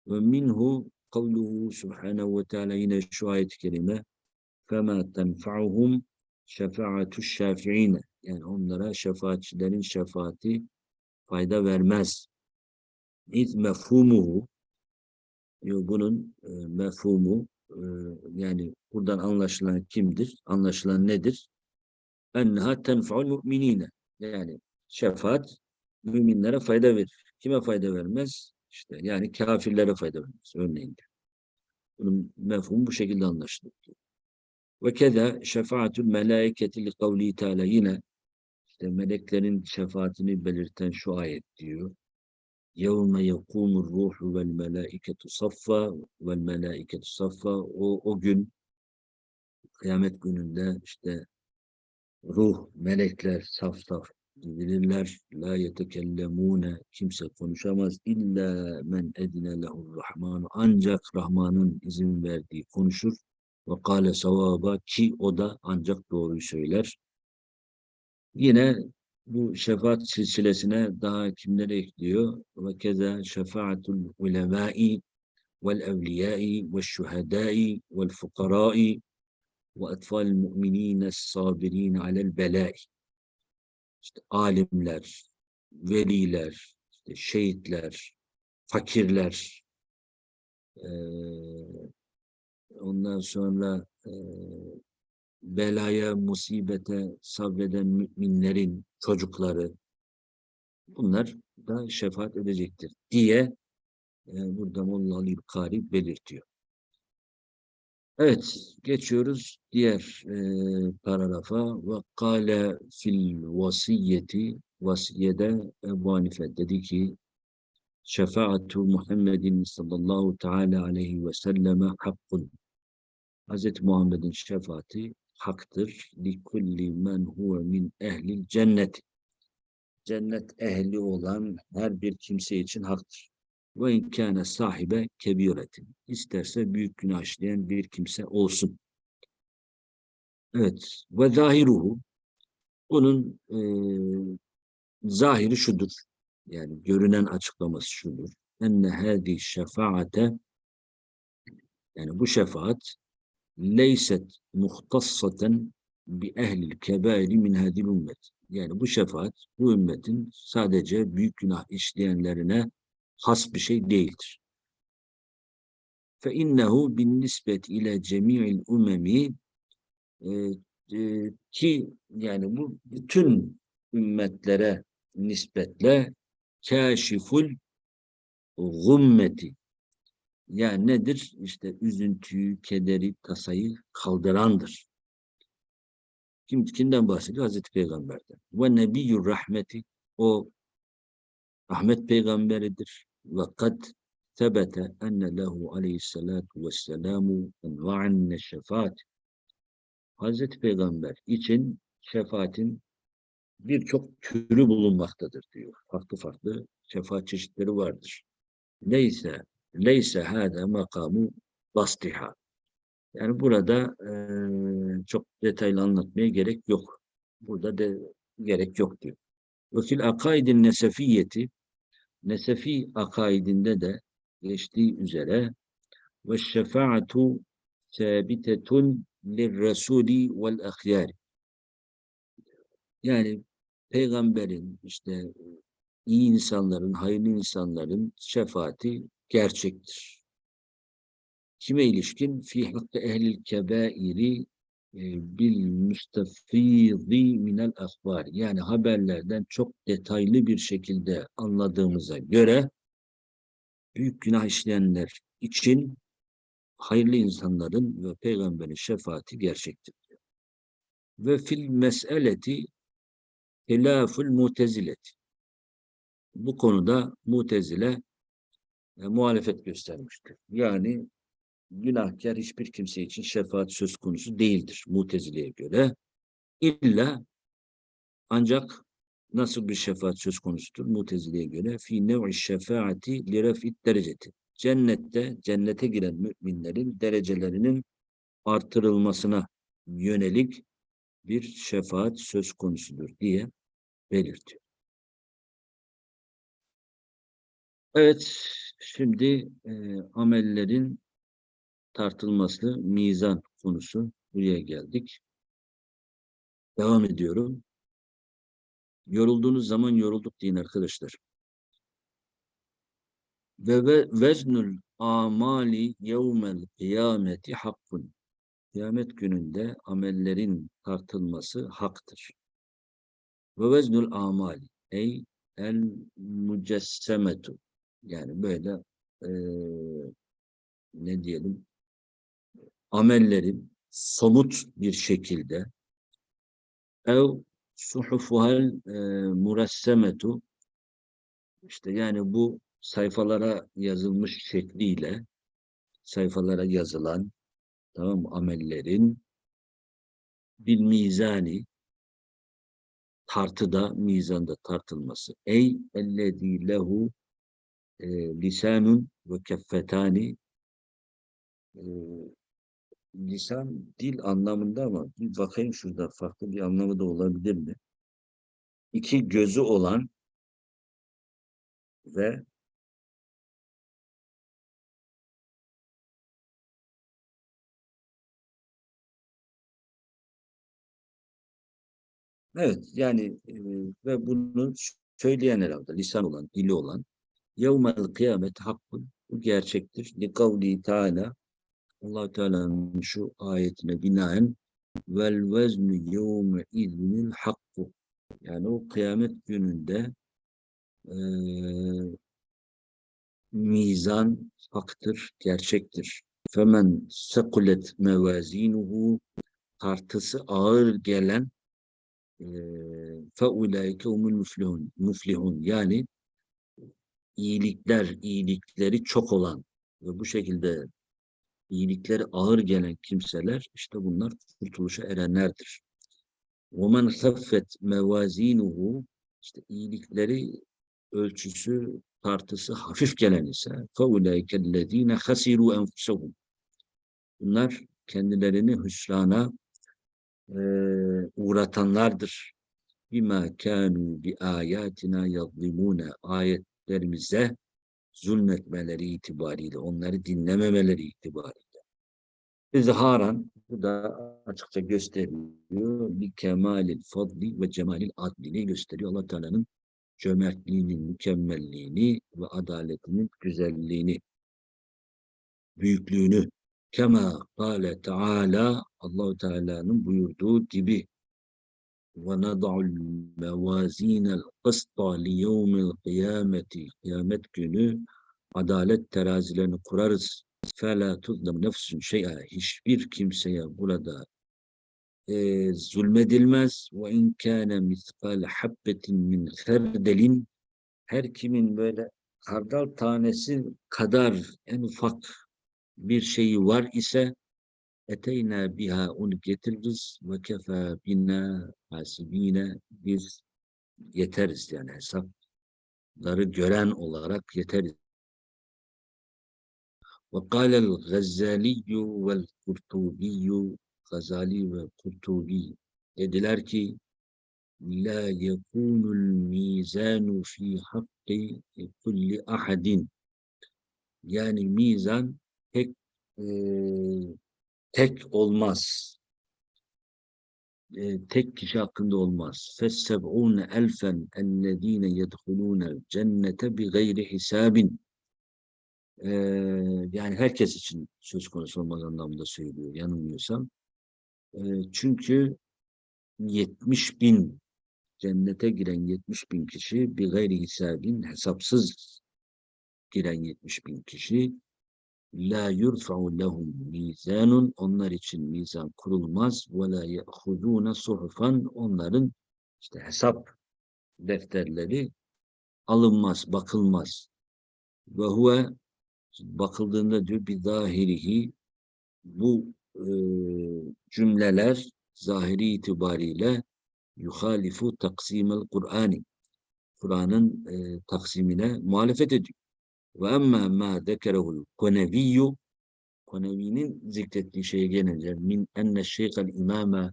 Ve minhu kavluhu subhanehu ve teala yine şu ayet-i kerime فَمَا تَنْفَعُهُمْ شَفَاعَةُ الشَّافِعِينَ Yani onlara şefaatçilerin şefaati fayda vermez. İz mefhumuhu bunun e, mefhumu e, yani buradan anlaşılan kimdir? Anlaşılan nedir? Enneha tenfa'ul mu'minine yani şefaat müminlere fayda verir. Kime fayda vermez? İşte yani kafirlere fayda vermez örneğin. Bunun mefhumu bu şekilde anlaşılır. Ve keda şefaatül melaiketi li kavli teala yine işte meleklerin şefaatini belirten şu ayet diyor. Ruhu vel melaiketu saffa vel melaiketu saffa o, o gün kıyamet gününde işte ruh, melekler saf saf bilirler. La yetekellemune kimse konuşamaz illa men edine lehur rahmanu ancak Rahman'ın izin verdiği konuşur. Ve kâle savaba ki o da ancak doğruyu söyler. Yine bu şefaat silsilesine daha kimleri ekliyor? Ve keza şefaatul ulemâi vel evliyâi ve şuhedâi vel fukarâi ve etfâl mu'minîne sabirin alel belâi işte alimler, veliler, işte şehitler, fakirler, e, ondan sonra e, belaya, musibete sabreden müminlerin çocukları, bunlar da şefaat edecektir diye e, burada Molla Ali Kari belirtiyor. Evet, geçiyoruz diğer e, paragrafa. Ve kâle fil vasiyeti, vasiyede Ebu Hanife dedi ki, şefaatu Muhammedin sallallahu teala aleyhi ve selleme hakkun. Hz. Muhammed'in şefaati haktır. Likulli men huve min ehlil cennet. Cennet ehli olan her bir kimse için haktır. Ve inkâne sahibe kebiretin. İsterse büyük günah işleyen bir kimse olsun. Evet. Ve zahiruhu. Bunun e, zahiri şudur. Yani görünen açıklaması şudur. Enne hâdi şefaate yani bu şefaat leyset muhtassaten bi ehlil kebairi min hadil ümmet. Yani bu şefaat bu ümmetin sadece büyük günah işleyenlerine has bir şey değildir. Fe innehu bin nispet ile cemi'il umemi ki yani bu bütün ümmetlere nispetle kâşiful gummeti yani nedir? İşte üzüntüyü, kederi, tasayı kaldırandır. Kim, kimden bahsediyor? Hazreti Peygamber'den. Ve nebiyyur rahmeti o rahmet peygamberidir. Ve kad tebete enne lehu aleyhissalatu vesselamu enva'an neşefaat. Hazreti Peygamber için şefaatin birçok türü bulunmaktadır diyor. Farklı farklı şefaat çeşitleri vardır. Neyse leyse hâde makamu bastiha. Yani burada e, çok detaylı anlatmaya gerek yok. Burada de gerek yok diyor. Ve fil akaidin nesefiyeti nesefi akaidinde de geçtiği üzere ve şefaatu sabitetun lirrasuli vel ahyari yani peygamberin işte iyi insanların, hayırlı insanların şefaati gerçektir. Kime ilişkin? Fi hakkı ehlil kebairi e, bil müstefidi minel ahbar. Yani haberlerden çok detaylı bir şekilde anladığımıza göre büyük günah işleyenler için hayırlı insanların ve peygamberin şefaati gerçektir. Ve fil meseleti hilaful mutezileti. Bu konuda mutezile e, muhalefet göstermiştir. Yani günahkar hiçbir kimse için şefaat söz konusu değildir Mutezile'ye göre. İlla ancak nasıl bir şefaat söz konusudur Mutezile'ye göre? Fi nev'i şefaati li ref'it dereceti. Cennette, cennete giren müminlerin derecelerinin artırılmasına yönelik bir şefaat söz konusudur diye belirtiyor. Evet, şimdi e, amellerin tartılması, mizan konusu. Buraya geldik. Devam ediyorum. Yorulduğunuz zaman yorulduk deyin arkadaşlar. Ve veznül amali yevmel kıyameti hakkun. Kıyamet gününde amellerin tartılması haktır. Ve veznül amali ey el mücessemetu yani böyle e, ne diyelim amellerin somut bir şekilde ev suhufuhel e, muressemetu işte yani bu sayfalara yazılmış şekliyle sayfalara yazılan tamam amellerin bir mizani tartıda, mizanda tartılması. Ey ellezî lehu e, lisanun ve keffetani e, lisan dil anlamında ama bir bakayım şurada farklı bir anlamı da olabilir mi? İki gözü olan ve Evet yani e, ve bunu söyleyen herhalde lisan olan, dili olan yevmel kıyamet hakkın bu gerçektir. Li kavli teala allah Teala'nın şu ayetine binaen vel veznu yevme iznil hakku yani o kıyamet gününde e, mizan haktır, gerçektir. Femen sekulet mevazinuhu tartısı ağır gelen fe ulaike humul muflihun. muflihun. Yani iyilikler, iyilikleri çok olan ve bu şekilde iyilikleri ağır gelen kimseler işte bunlar kurtuluşa erenlerdir. وَمَنْ خَفَّتْ مَوَازِينُهُ işte iyilikleri ölçüsü, tartısı hafif gelen ise فَاُولَٰيكَ الَّذ۪ينَ خَسِرُوا أَنْفُسَهُمْ Bunlar kendilerini hüsrana e, uğratanlardır. بِمَا كَانُوا بِآيَاتِنَا يَظْلِمُونَ Ayetlerimize zulmetmeleri itibariyle, onları dinlememeleri itibariyle. İzharan, bu da açıkça gösteriyor. Bir kemalil fadli ve cemalil adlini gösteriyor. Allah Teala'nın cömertliğinin, mükemmelliğini ve adaletinin güzelliğini, büyüklüğünü. Kema kâle Teala, Allahu Teala'nın buyurduğu gibi وَنَضَعُ الْمَوَازِينَ الْقِسْطَ لِيَوْمِ الْقِيَامَةِ Kıyamet günü adalet terazilerini kurarız. فَلَا تُظْلَمْ نَفْسٌ شَيْئًا Hiçbir kimseye burada e, zulmedilmez. وَاِنْ كَانَ مِثْقَالَ حَبَّةٍ مِنْ خَرْدَلٍ Her kimin böyle kardal tanesi kadar en ufak bir şeyi var ise eteyna biha onu getiririz. ve kefa bina hasibine biz yeteriz yani. Hesapları gören olarak yeteriz. Ve kâlel Gazzaliyyü vel Kurtubiyyü Gazali ve Kurtubi dediler ki la yekunul mizanu fi hakkı kulli ahadin. Yani mizan tek e, tek olmaz. E, tek kişi hakkında olmaz. Fesseb'ûne elfen ellezîne yedhulûne cennete bi gayri hisabin. E, yani herkes için söz konusu olmaz anlamında söylüyor yanılmıyorsam. E, çünkü 70 bin cennete giren 70 bin kişi bir gayri hisabin hesapsız giren 70 bin kişi la yurfa'u lehum mizanun. Onlar için mizan kurulmaz. Ve la ya'khuduna suhufan. Onların işte hesap defterleri alınmaz, bakılmaz. Ve huve bakıldığında diyor bir zahirihi bu e, cümleler zahiri itibariyle yuhalifu taksimel Kur'ani Kur'an'ın e, taksimine muhalefet ediyor. Ve emmâ mâ zekerehul koneviyyü Konevi'nin zikrettiği şeye gelince min enne şeyhel imame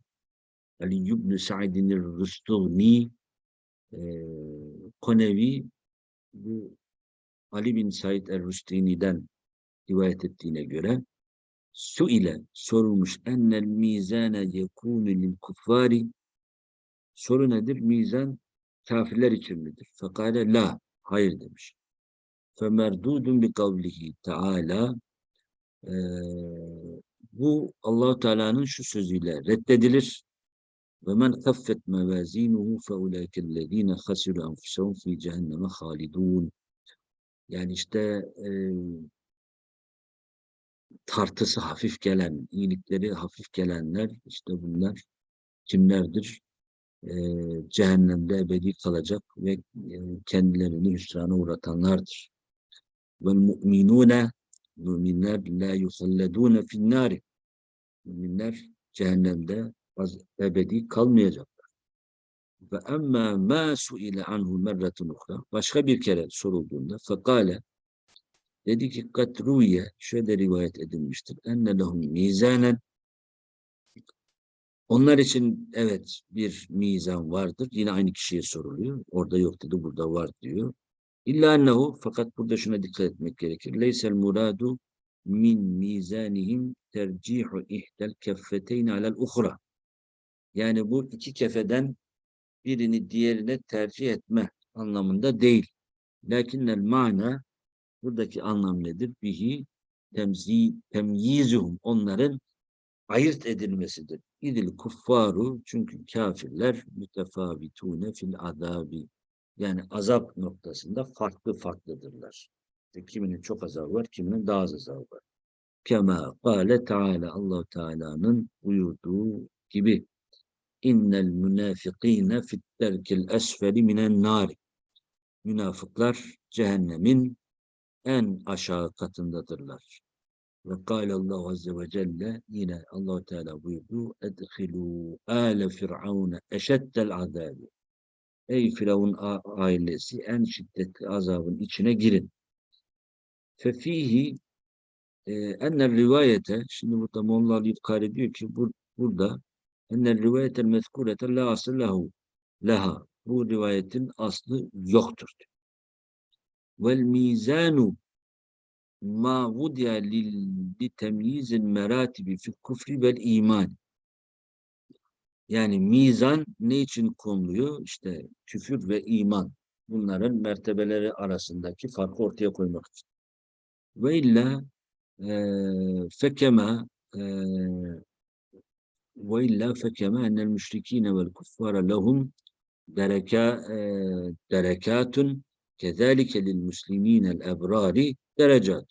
Ali ibn Sa'idinir Rüstugni e, Konevi bu Ali bin Said el-Rüstini'den rivayet ettiğine göre su ile sorulmuş ennel mizane yekûnü lil kuffari soru nedir? Mizan kafirler için midir? Fekale la. Hayır demiş. Femerdudun bi kavlihi Teala ee, bu Allahu Teala'nın şu sözüyle reddedilir. Ve men kaffet mevazinuhu fe ulaikellezine hasiru enfusahum fi cehenneme halidun. Yani işte e, tartısı hafif gelen, iyilikleri hafif gelenler işte bunlar kimlerdir? E, cehennemde ebedi kalacak ve e, kendilerini hüsrana uğratanlardır. Mu'minune müminler la yusalledune finnari müminler cehennemde ebedi kalmayacaklar. Ve emma ma suile anhu merretun uhra başka bir kere sorulduğunda fekale dedi ki katruye şöyle rivayet edilmiştir enne lehum mizanen onlar için evet bir mizan vardır. Yine aynı kişiye soruluyor. Orada yok dedi, burada var diyor. İlla ennehu fakat burada şuna dikkat etmek gerekir. Leysel muradu min mizanihim tercihu ihdel keffeteyn alel uhra. Yani bu iki kefeden birini diğerine tercih etme anlamında değil. Lakinnel mana buradaki anlam nedir? Bihi temzi, temyizuhum onların ayırt edilmesidir. İdil kuffaru çünkü kafirler mütefavitune fil adabi yani azap noktasında farklı farklıdırlar. İşte kiminin çok azabı var, kiminin daha az azabı var. Kema kâle Teala allah Teala'nın buyurduğu gibi innel münafikîne fitterkil esfeli minen nâri Münafıklar cehennemin en aşağı katındadırlar. Ve kâle Allah Azze ve Celle yine allah Teala buyurdu edhilû âle firavune eşeddel azâbi Ey Firavun ailesi en şiddetli azabın içine girin. Fefihi e, ennel rivayete şimdi burada Molla Ali İbkari diyor ki bur, burada ennel rivayetel mezkurete la asıllahu leha bu rivayetin aslı yoktur. Vel mizanu ma vudiya li temyizil meratibi fi kufri vel iman. Yani mizan ne için konuluyor? İşte küfür ve iman. Bunların mertebeleri arasındaki farkı ortaya koymak için. Ve illa e, fekema e, ve illa fekema enel müşrikine vel kuffara lehum dereka, e, derekatun kezalike lil musliminel ebrari derecat.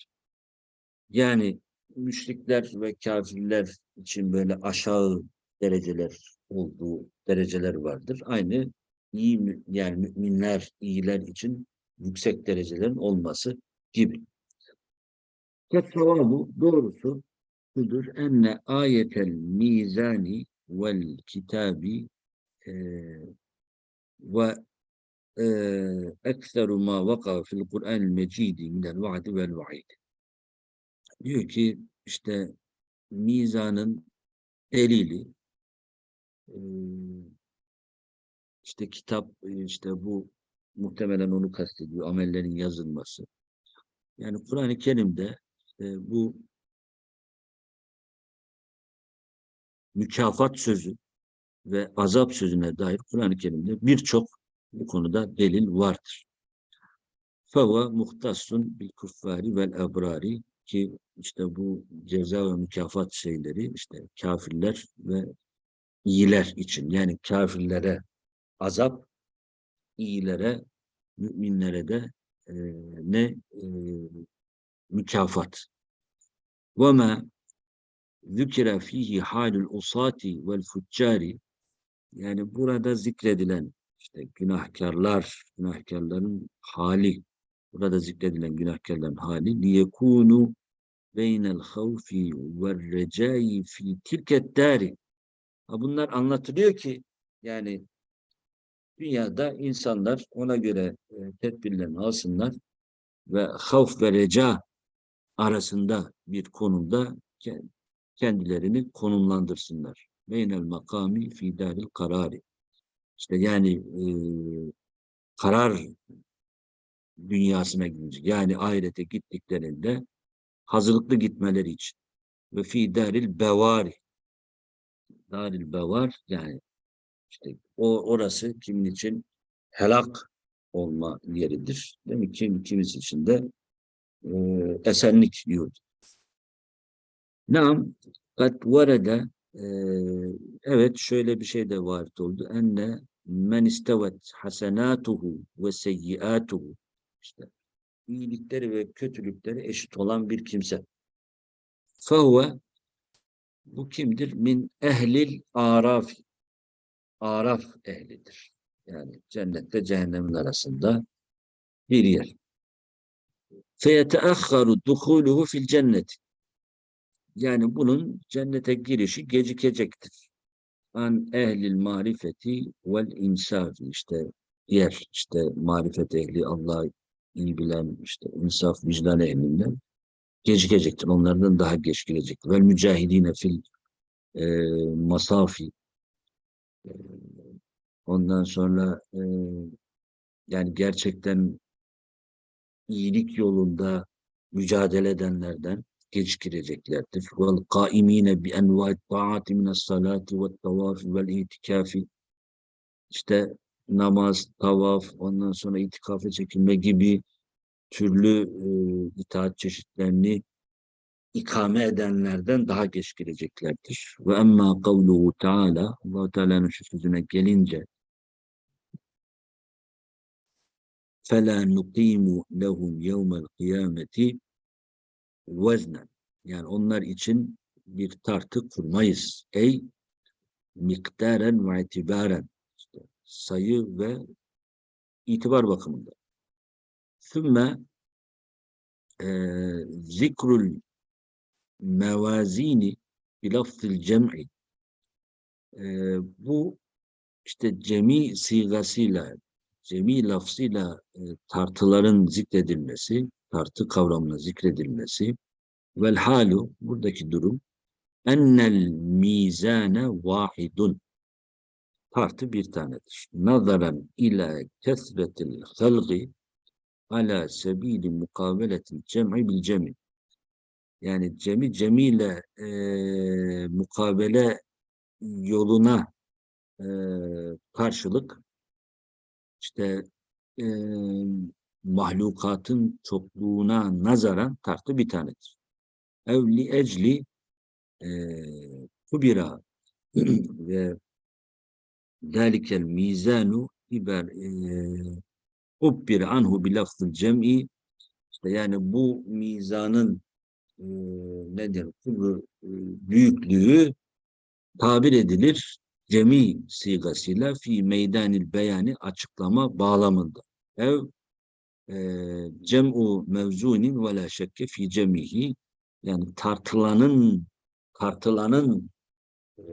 Yani müşrikler ve kafirler için böyle aşağı dereceler olduğu dereceler vardır. Aynı iyi yani müminler, iyiler için yüksek derecelerin olması gibi. Kettavabu doğrusu şudur. Enne ayetel mizani vel kitabi e, ve e, ekseru ma vaka fil Kur'an mecidi minel vaadi vel vaid. Diyor ki işte mizanın delili işte kitap işte bu muhtemelen onu kastediyor amellerin yazılması. Yani Kur'an-ı Kerim'de e, bu mükafat sözü ve azap sözüne dair Kur'an-ı Kerim'de birçok bu konuda delil vardır. Feva muhtassun bil kuffari vel ebrari ki işte bu ceza ve mükafat şeyleri işte kafirler ve iyiler için yani kafirlere azap, iyilere, müminlere de e, ne e, mükafat. وَمَا ذُكِرَ ف۪يهِ حَالُ الْاُصَاتِ وَالْفُجَّارِ Yani burada zikredilen işte günahkarlar, günahkarların hali, burada zikredilen günahkarların hali لِيَكُونُ بَيْنَ الْخَوْفِ وَالرَّجَاءِ ف۪ي تِلْكَ الدَّارِ Bunlar anlatılıyor ki yani dünyada insanlar ona göre e, tedbirlerini alsınlar ve havf ve reca arasında bir konumda kendilerini konumlandırsınlar. Beynel makami fi daril karari. İşte yani e, karar dünyasına gidecek. Yani ahirete gittiklerinde hazırlıklı gitmeleri için. Ve fi daril bevari. Daril bevar yani işte o orası kimin için helak olma yeridir. Değil mi? Kim, kimisi için de e, esenlik yurdu. Nam kat varada e, evet şöyle bir şey de var oldu. Enne men istevet hasenatuhu ve seyyiatuhu işte iyilikleri ve kötülükleri eşit olan bir kimse. Fehuve bu kimdir? Min ehlil araf. Araf ehlidir. Yani cennette cehennemin arasında bir yer. فَيَتَأَخَّرُ دُخُولُهُ fil cennet. Yani bunun cennete girişi gecikecektir. An ehlil marifeti vel insafi işte yer işte marifet ehli Allah iyi bilen işte insaf vicdan ehlinden gecikecektir. Onlardan daha geç gelecektir. Vel mücahidine fil e, masafi e, ondan sonra e, yani gerçekten iyilik yolunda mücadele edenlerden geciktireceklerdir. Vel kaimine bi enva'it ta'ati minas salati ve tavafi vel itikafi işte namaz, tavaf, ondan sonra itikafe çekilme gibi türlü e, itaat çeşitlerini ikame edenlerden daha geç geleceklerdir. Ve emma kavluhu Teala Allah Teala'nın şu sözüne gelince فَلَا نُقِيمُ لَهُمْ يَوْمَ الْقِيَامَةِ وَزْنًا Yani onlar için bir tartı kurmayız. Ey miktaren ve itibaren işte sayı ve itibar bakımında. Sümme e, zikrul mevazini bilafzil cem'i. E, bu işte cemi sigasıyla cemi lafzıyla e, tartıların zikredilmesi, tartı kavramına zikredilmesi. Vel halu buradaki durum ennel mizane vahidun tartı bir tanedir. Nazaran ila kesretil halgi ala sebili mukaveletil cem'i bil cem'i yani cemi cemiyle e, mukabele yoluna e, karşılık işte e, mahlukatın çokluğuna nazaran tartı bir tanedir. Evli ecli e, kubira ve dalikel mizanu iber e, ubbir anhu bilafzıl cem'i işte yani bu mizanın e, nedir? Kubru, e, büyüklüğü tabir edilir cemi sigasıyla fi meydanil beyani açıklama bağlamında. Ev e, cem'u mevzunin ve la şekke fi cemihi yani tartılanın tartılanın e,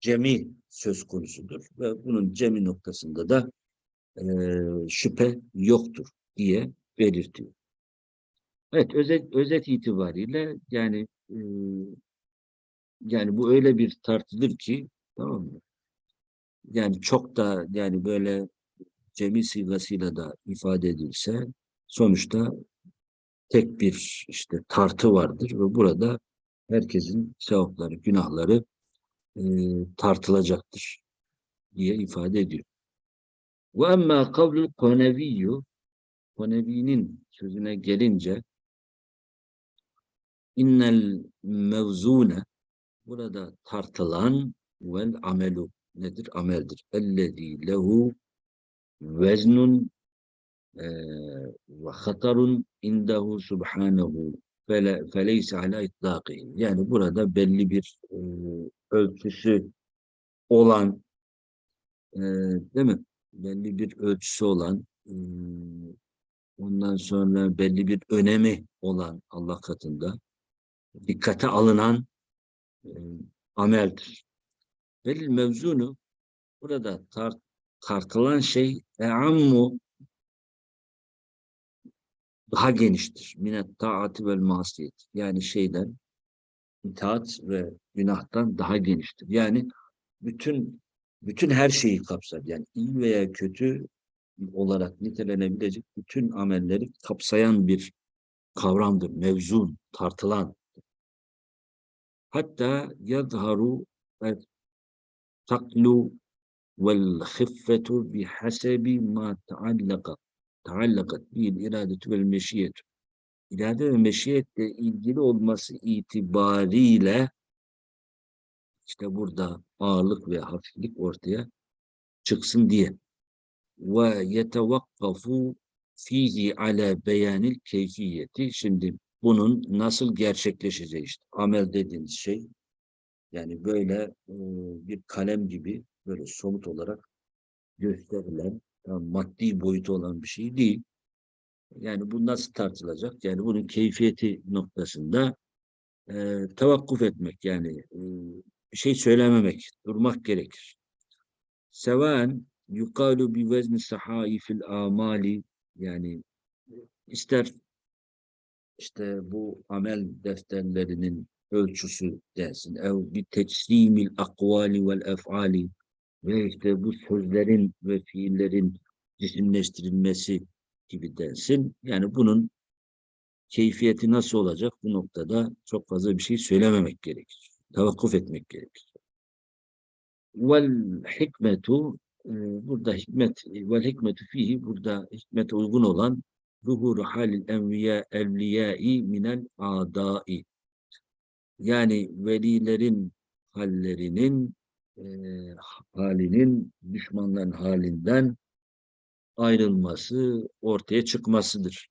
cemi söz konusudur ve bunun cemi noktasında da şüphe yoktur diye belirtiyor. Evet özet, özet itibariyle yani e, yani bu öyle bir tartılır ki tamam mı? Yani çok da yani böyle cemi sigasıyla da ifade edilse sonuçta tek bir işte tartı vardır ve burada herkesin sevapları, günahları e, tartılacaktır diye ifade ediyor. Ve emmâ kavlul koneviyyü Konevi'nin sözüne gelince innel mevzune burada tartılan vel amelu nedir? Ameldir. Ellezî lehu veznun ve hatarun indahu subhanehu feleyse ala itlâkî. Yani burada belli bir e, ölçüsü olan e, değil mi? Belli bir ölçüsü olan ondan sonra belli bir önemi olan Allah katında dikkate alınan ameldir. Velil mevzunu burada tart, tartılan şey eammu daha geniştir. Minet taati vel masiyet. Yani şeyden itaat ve günahtan daha geniştir. Yani bütün bütün her şeyi kapsar. Yani iyi veya kötü olarak nitelenebilecek bütün amelleri kapsayan bir kavramdır. Mevzun, tartılan. Hatta yadharu taklu vel hiffetu bihasebi ma taallaka taallakat bil iradetu vel meşiyet. İrade ve meşiyetle ilgili olması itibariyle işte burada ağırlık ve hafiflik ortaya çıksın diye ve yetevakkafu fihi ala beyanil keyfiyeti. Şimdi bunun nasıl gerçekleşeceği işte. Amel dediğiniz şey yani böyle e, bir kalem gibi böyle somut olarak gösterilen yani maddi boyutu olan bir şey değil. Yani bu nasıl tartılacak? Yani bunun keyfiyeti noktasında e, tevakkuf etmek yani e, şey söylememek, durmak gerekir. Seven yukalu bi vezni sahaifil amali yani ister işte bu amel defterlerinin ölçüsü dersin. Ev bir teslimil akvali vel efali ve işte bu sözlerin ve fiillerin cisimleştirilmesi gibi dersin. Yani bunun keyfiyeti nasıl olacak bu noktada çok fazla bir şey söylememek gerekir. Tavakkuf etmek gerekir. Vel hikmetu ee, burada hikmet ve hikmetu fihi burada hikmete uygun olan zuhuru halil enviya evliyai minel adai yani velilerin hallerinin e, halinin düşmanların halinden ayrılması, ortaya çıkmasıdır.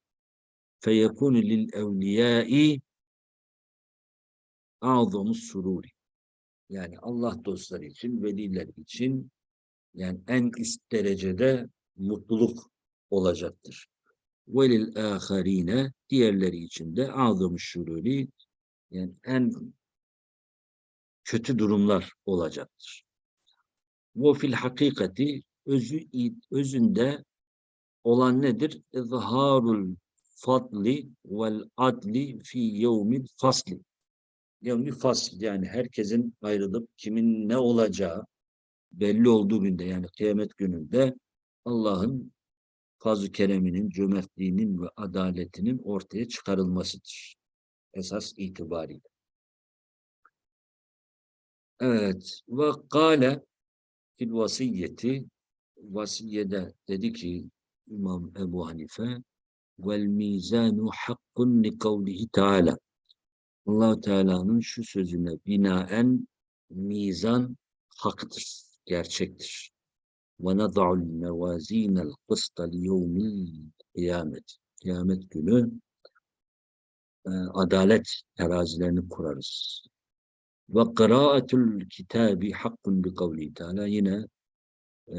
Feyekûnü lil evliyâi a'zamus sururi. Yani Allah dostları için, veliler için yani en üst derecede mutluluk olacaktır. Velil âharîne diğerleri için de a'zamus şururi yani en kötü durumlar olacaktır. Ve fil hakikati özü, özünde olan nedir? İzharul fadli vel adli fi yevmil fasli. Yevmil fasl yani herkesin ayrılıp kimin ne olacağı belli olduğu günde yani kıyamet gününde Allah'ın fazl-ı kereminin, cömertliğinin ve adaletinin ortaya çıkarılmasıdır. Esas itibariyle. Evet. Ve kâle fil vasiyeti vasiyede dedi ki İmam Ebu Hanife vel mizanu hakkun li kavlihi teala allah Teala'nın şu sözüne binaen mizan haktır, gerçektir. Mevazinel kısta li yevmil kıyamet. Kıyamet günü e, adalet terazilerini kurarız. Ve kıraatul kitabi hakkun bi kavli Teala yine e,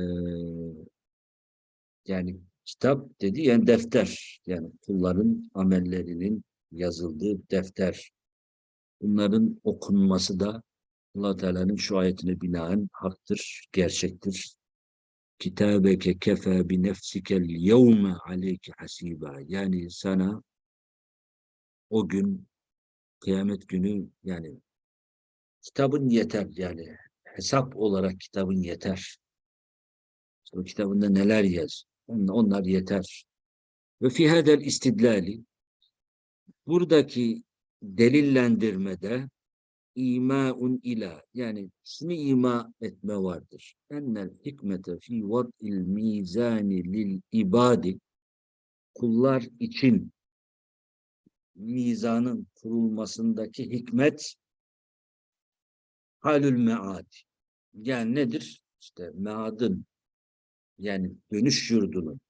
yani kitap dedi yani defter yani kulların amellerinin yazıldığı defter. Bunların okunması da allah Teala'nın şu ayetine binaen haktır, gerçektir. Kitabeke kefe bi nefsikel yevme aleyke hasiba. Yani sana o gün kıyamet günü yani kitabın yeter yani hesap olarak kitabın yeter. O kitabında neler yaz? Onlar yeter. Ve fi hadel istidlali buradaki delillendirmede imaun ila yani şunu ima etme vardır. Ennel hikmete fi vad'il mizani lil ibadi kullar için mizanın kurulmasındaki hikmet halül mead. Yani nedir? İşte meadın yani dönüş yurdunun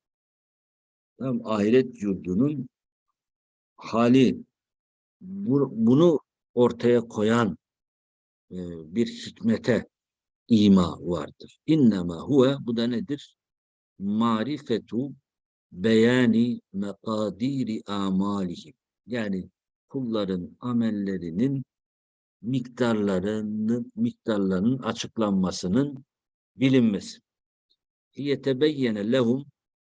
tam ahiret yurdunun hali bu, bunu ortaya koyan e, bir hikmete ima vardır. İnnemâ huve bu da nedir? Marifetu beyani mekadiri amalihim. Yani kulların amellerinin miktarlarının miktarlarının açıklanmasının bilinmesi. Yetebeyyene lehum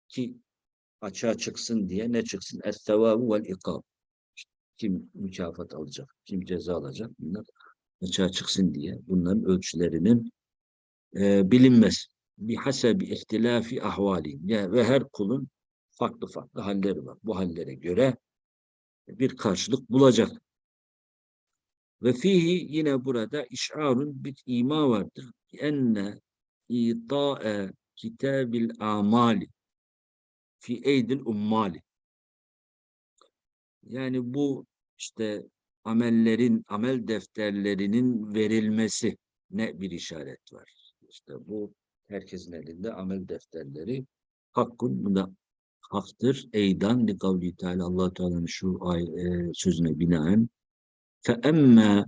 ki açığa çıksın diye ne çıksın? Es-sevabu vel ikab. Kim mükafat alacak, kim ceza alacak bunlar açığa çıksın diye bunların ölçülerinin e, bilinmesi. Bir hasebi ihtilafi ahvali ve her kulun farklı farklı halleri var. Bu hallere göre bir karşılık bulacak. Ve fihi yine burada işarun bir ima vardır. Enne ita'e kitabil amali fi eydil ummali. Yani bu işte amellerin, amel defterlerinin verilmesi ne bir işaret var. İşte bu herkesin elinde amel defterleri hakkun bu da haktır. Eydan li kavli teala allah Teala'nın şu ay, e, sözüne binaen fe emme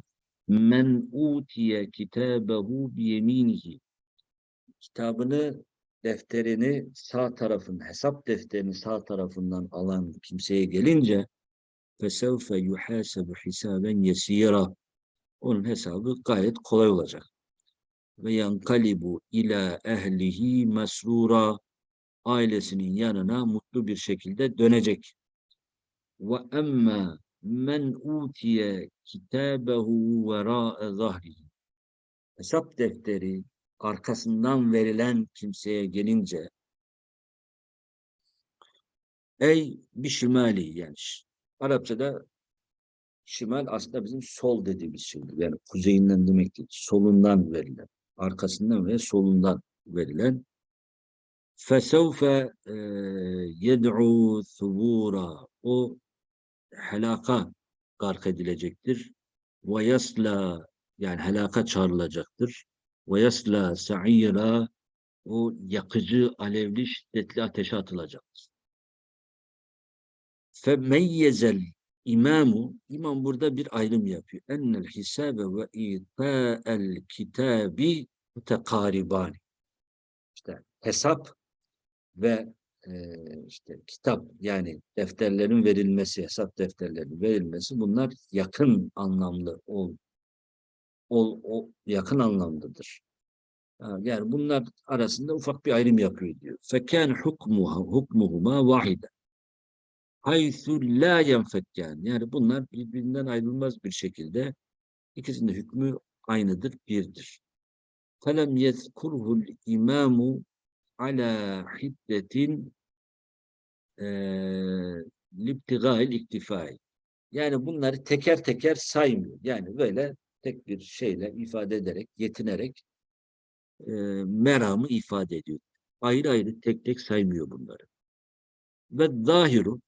men utiye kitabehu biyeminihi kitabını defterini sağ tarafın hesap defterini sağ tarafından alan kimseye gelince فَسَوْفَ يُحَاسَبُ حِسَابًا يَس۪يرًا Onun hesabı gayet kolay olacak. Ve yankalibu ila ehlihi mesrura ailesinin yanına mutlu bir şekilde dönecek. Ve emma men utiye kitabehu vera zahrihi. Hesap defteri arkasından verilen kimseye gelince ey bişimali yani Arapçada şimal aslında bizim sol dediğimiz şeydir. Yani kuzeyinden demek değil. Solundan verilen. Arkasından ve solundan verilen. فَسَوْفَ يَدْعُوا ثُبُورًا O helaka gark edilecektir. وَيَسْلَى yani helaka çağrılacaktır. وَيَسْلَى سَعِيرًا o yakıcı, alevli, şiddetli ateşe atılacaktır. Femeyyezel imamu, imam burada bir ayrım yapıyor. Ennel hisabe ve ita'el kitabi mutekaribani. İşte hesap ve e, işte kitap yani defterlerin verilmesi, hesap defterlerinin verilmesi bunlar yakın anlamlı ol, ol, o yakın anlamlıdır. Yani bunlar arasında ufak bir ayrım yapıyor diyor. Fekân hukmuha hukmuhuma vahide. Haythu la. Yani bunlar birbirinden ayrılmaz bir şekilde ikisinin hükmü aynıdır, birdir. Felem yezkurhul imamu ala hiddetin libtigail iktifai. Yani bunları teker teker saymıyor. Yani böyle tek bir şeyle ifade ederek, yetinerek e, meramı ifade ediyor. Ayrı ayrı tek tek saymıyor bunları. Ve zahiru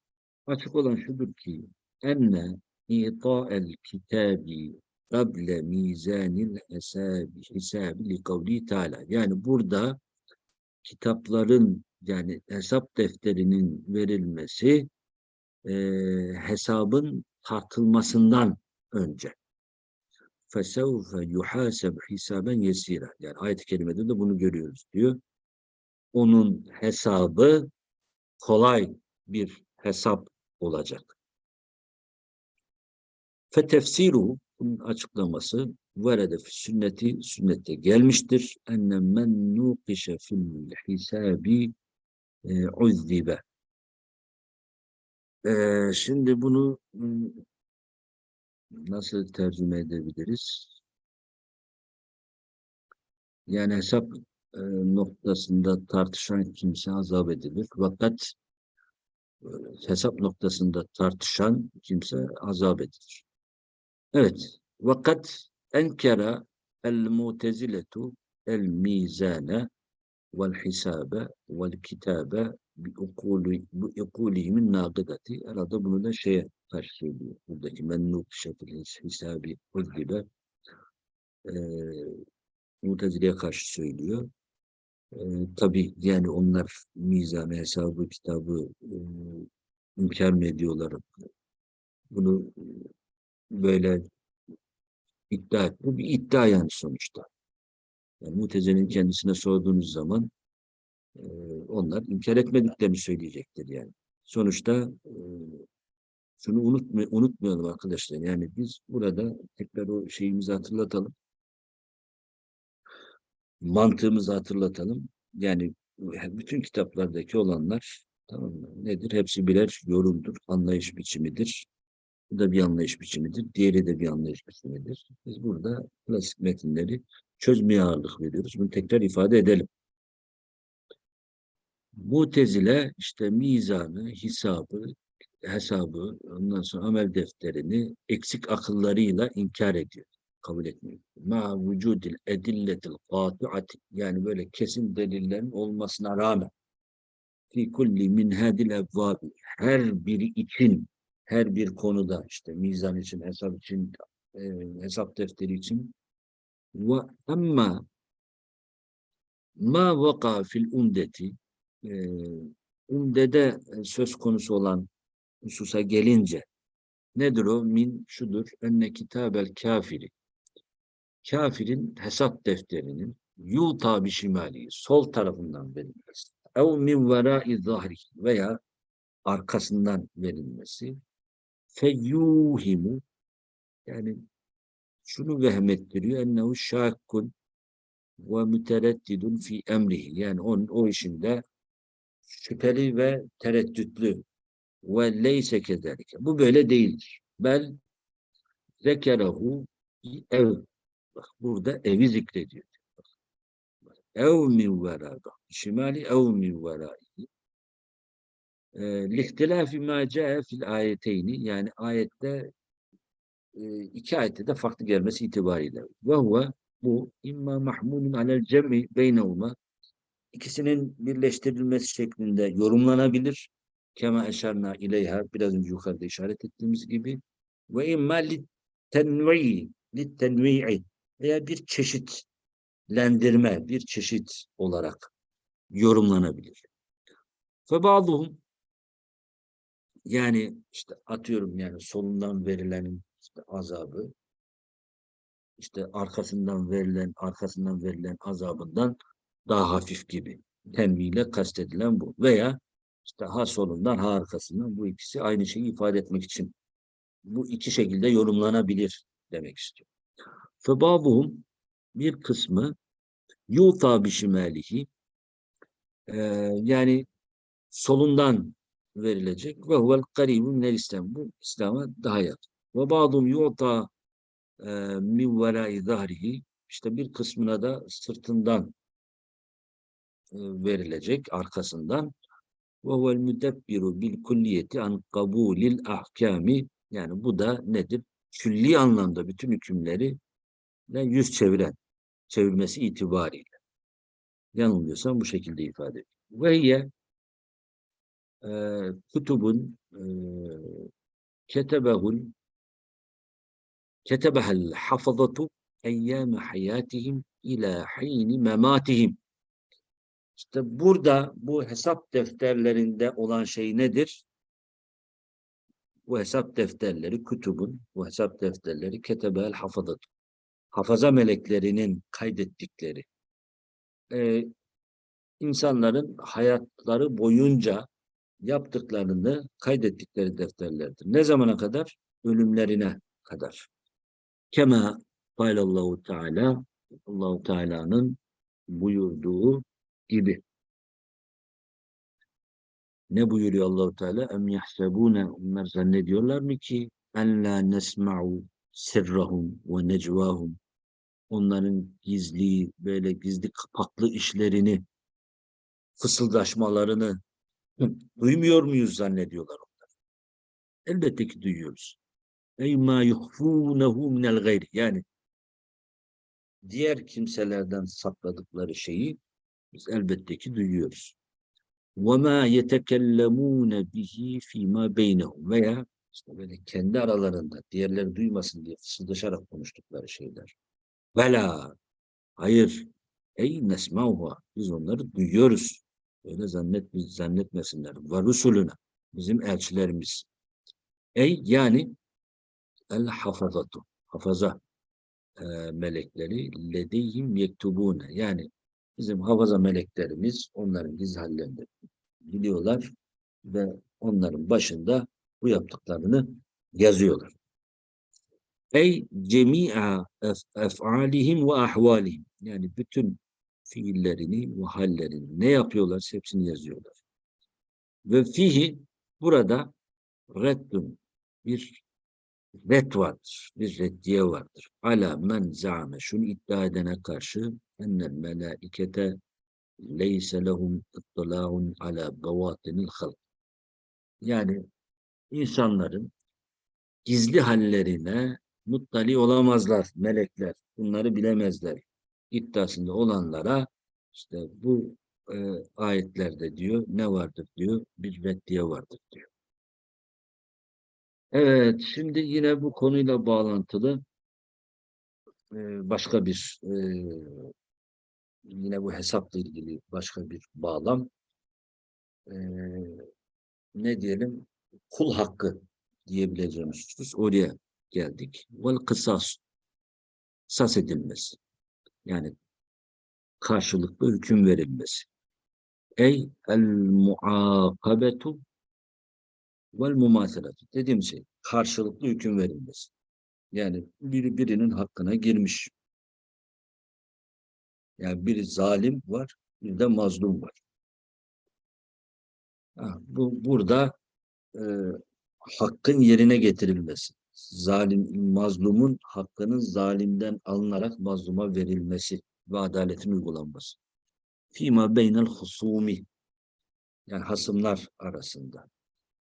açık olan şudur ki enne ita'el kitabi kable mizanil hesabi hisabi li kavli teala. Yani burada kitapların yani hesap defterinin verilmesi e, hesabın tartılmasından önce. فَسَوْفَ يُحَاسَبْ hisaben yesira. Yani ayet-i kerimede de bunu görüyoruz diyor. Onun hesabı kolay bir hesap olacak. Fetefsiru bunun açıklaması verede sünneti sünnette gelmiştir. Enne men nukişe fil hisabi e, uzzibe. E, şimdi bunu nasıl tercüme edebiliriz? Yani hesap e, noktasında tartışan kimse azap edilir. Fakat hesap noktasında tartışan kimse azap edilir. Evet. Vakat enkera el muteziletu el mizane vel hisabe vel kitabe bi ukuli nagıdati. Herhalde bunu da şeye karşı söylüyor. Buradaki mennuk şekil hisabi gibi e, Mutezile'ye karşı söylüyor. E, tabii yani onlar mizanı, hesabı, kitabı e, inkar mı ediyorlar? Bunu böyle iddia et. Bu bir iddia yani sonuçta. Yani Mutezile'nin kendisine sorduğunuz zaman e, onlar inkar etmediklerini söyleyecektir yani. Sonuçta e, şunu unutma, unutmayalım arkadaşlar. Yani biz burada tekrar o şeyimizi hatırlatalım. Mantığımızı hatırlatalım. Yani bütün kitaplardaki olanlar tamam mı? Nedir? Hepsi birer yorumdur, anlayış biçimidir. Bu da bir anlayış biçimidir. Diğeri de bir anlayış biçimidir. Biz burada klasik metinleri çözmeye ağırlık veriyoruz. Bunu tekrar ifade edelim. Mutezile işte mizanı, hesabı, hesabı, ondan sonra amel defterini eksik akıllarıyla inkar ediyor. Kabul etmiyor. Ma vücudil edilletil kâtu'ati yani böyle kesin delillerin olmasına rağmen fi kulli min hadil evvabi her biri için her bir konuda işte mizan için, hesap için, e, hesap defteri için ve amma ma vaka fil umdeti e, umdede söz konusu olan hususa gelince nedir o? Min şudur. Enne kitabel kafiri. Kafirin hesap defterinin yuta şimali sol tarafından verilmesi. Ev min verai zahri veya arkasından verilmesi. Feyyuhimu yani şunu vehmettiriyor. Ennehu şakkun ve mütereddidun fi emrihi. Yani onun o işinde şüpheli ve tereddütlü ve leyse kezalike. Bu böyle değildir. Bel zekerahu ev. Bak burada evi zikrediyor. Ev min vera. Bak şimali ev min vera. Lihtilafi ma cae fil ayeteyni yani ayette e, iki ayette de farklı gelmesi itibariyle. Ve huve bu imma mahmulun alel cem'i beynehuma ikisinin birleştirilmesi şeklinde yorumlanabilir. Kema eşarna ileyha biraz önce yukarıda işaret ettiğimiz gibi ve imma li tenvi'i li tenvi'i veya bir çeşitlendirme, bir çeşit olarak yorumlanabilir. Ve bazıhum yani işte atıyorum yani solundan verilenin işte azabı işte arkasından verilen arkasından verilen azabından daha hafif gibi. Tenviyle kastedilen bu. Veya işte ha solundan ha arkasından bu ikisi aynı şeyi ifade etmek için bu iki şekilde yorumlanabilir demek istiyor. Febabuhum bir kısmı yuta bişimalihi e, yani solundan verilecek ve huvel karibun minel İslam. Bu İslam'a daha yakın. Ve bazum yuta e, min verai zahrihi işte bir kısmına da sırtından e, verilecek arkasından ve huvel müdebbiru bil kulliyeti an kabulil ahkami yani bu da nedir? Külli anlamda bütün hükümleri yüz çeviren, çevirmesi itibariyle. Yanılmıyorsam bu şekilde ifade ediyor. Ve hiye e, kutubun e, ketebehul ketebehel hafazatu eyyâme hayatihim ila hîni mematihim. İşte burada bu hesap defterlerinde olan şey nedir? Bu hesap defterleri, kütübün, bu hesap defterleri ketebel hafadat. Hafaza meleklerinin kaydettikleri. Ee, insanların hayatları boyunca yaptıklarını kaydettikleri defterlerdir. Ne zamana kadar? Ölümlerine kadar. Kema Allahu Teala Allahu Teala'nın buyurduğu gibi. Ne buyuruyor Allahu Teala? Em yahsebune onlar zannediyorlar mı ki en la nesma'u sirrahum ve necvahum onların gizli böyle gizli kapaklı işlerini fısıldaşmalarını duymuyor muyuz zannediyorlar onlar. Elbette ki duyuyoruz. Ey ma yuhfunehu minel gayri yani diğer kimselerden sakladıkları şeyi biz elbette ki duyuyoruz. وَمَا يَتَكَلَّمُونَ بِهِ فِي مَا بَيْنَهُمْ Veya işte böyle kendi aralarında diğerleri duymasın diye fısıldaşarak konuştukları şeyler. Vela, hayır, ey nesmauha, biz onları duyuyoruz. Öyle zannet, zannetmesinler. Ve rusulüne, bizim elçilerimiz. Ey yani el hafazatu, hafaza e, melekleri ledeyhim yektubune. Yani Bizim havaza meleklerimiz onların gizli hallerini biliyorlar ve onların başında bu yaptıklarını yazıyorlar. Ey cemi'a ef'alihim ve ahvalihim. Yani bütün fiillerini ve hallerini ne yapıyorlar hepsini yazıyorlar. Ve fihi burada reddun bir red vardır, bir reddiye vardır. Ala men zame şunu iddia edene karşı ennel melâikete leyse lehum ıttılâun ala bevatinil halk. Yani insanların gizli hallerine muttali olamazlar melekler. Bunları bilemezler. İddiasında olanlara işte bu e, ayetlerde diyor ne vardır diyor bir reddiye vardır diyor. Evet, şimdi yine bu konuyla bağlantılı e, başka bir e, yine bu hesapla ilgili başka bir bağlam. E, ne diyelim? Kul hakkı diyebileceğimiz husus. Oraya geldik. Vel kısas. Sas edilmesi. Yani karşılıklı hüküm verilmesi. Ey el muakabetu vel mumaselatü. Dediğim şey karşılıklı hüküm verilmesi. Yani biri birinin hakkına girmiş. Yani biri zalim var, bir de mazlum var. Ha, bu burada e, hakkın yerine getirilmesi. Zalim, mazlumun hakkının zalimden alınarak mazluma verilmesi ve adaletin uygulanması. Fima beynel husumi yani hasımlar arasında.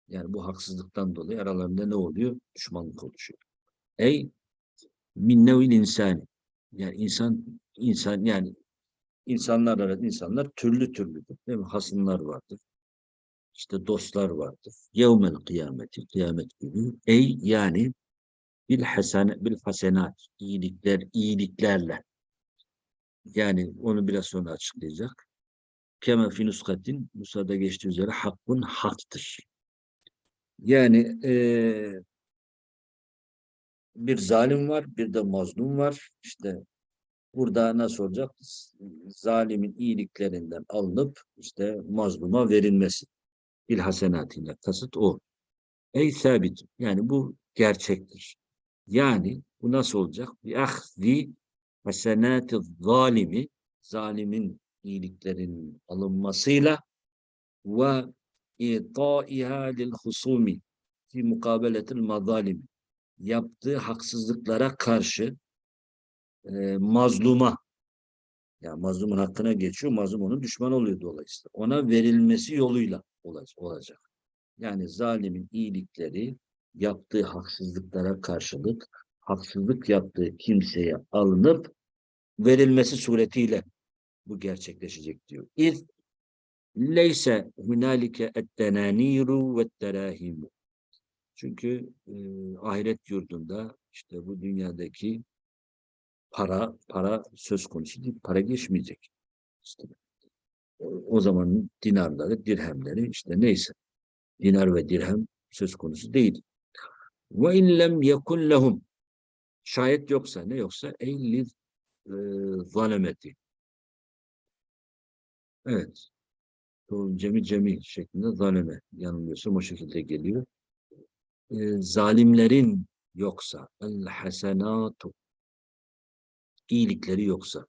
Yani bu haksızlıktan dolayı aralarında ne oluyor? Düşmanlık oluşuyor. Ey min nevil insani. Yani insan insan yani insanlar arasında insanlar türlü türlüdür. Değil mi? Hasımlar vardır. İşte dostlar vardır. Yevmel kıyameti, kıyamet günü. Ey yani bil hasene bil hasenat iyilikler iyiliklerle. Yani onu biraz sonra açıklayacak. kema fi nuskatin Musa'da geçtiği üzere hakkun haktır. Yani eee, bir zalim var, bir de mazlum var. İşte burada nasıl olacak? Zalimin iyiliklerinden alınıp işte mazluma verilmesi. Bil hasenatine kasıt o. Ey sabit. Yani bu gerçektir. Yani bu nasıl olacak? Bi ahzi hasenati zalimi zalimin iyiliklerinin alınmasıyla ve itaiha lil husumi fi mukabeletil mazalimi yaptığı haksızlıklara karşı e, mazluma yani mazlumun hakkına geçiyor, mazlum onun düşman oluyor dolayısıyla. Ona verilmesi yoluyla olacak. Yani zalimin iyilikleri yaptığı haksızlıklara karşılık haksızlık yaptığı kimseye alınıp verilmesi suretiyle bu gerçekleşecek diyor. İz leyse hunalike ettenaniru ve terahimu. Çünkü e, ahiret yurdunda işte bu dünyadaki para para söz konusu değil. Para geçmeyecek. İşte o, o zamanın dinarları, dirhemleri işte neyse. Dinar ve dirhem söz konusu değil. Ve in lem yekun lehum şayet yoksa ne yoksa eyli zalemeti. Evet. Cemi cemi şeklinde zaleme yanılıyorsam o şekilde geliyor. E, zalimlerin yoksa el hasenatu iyilikleri yoksa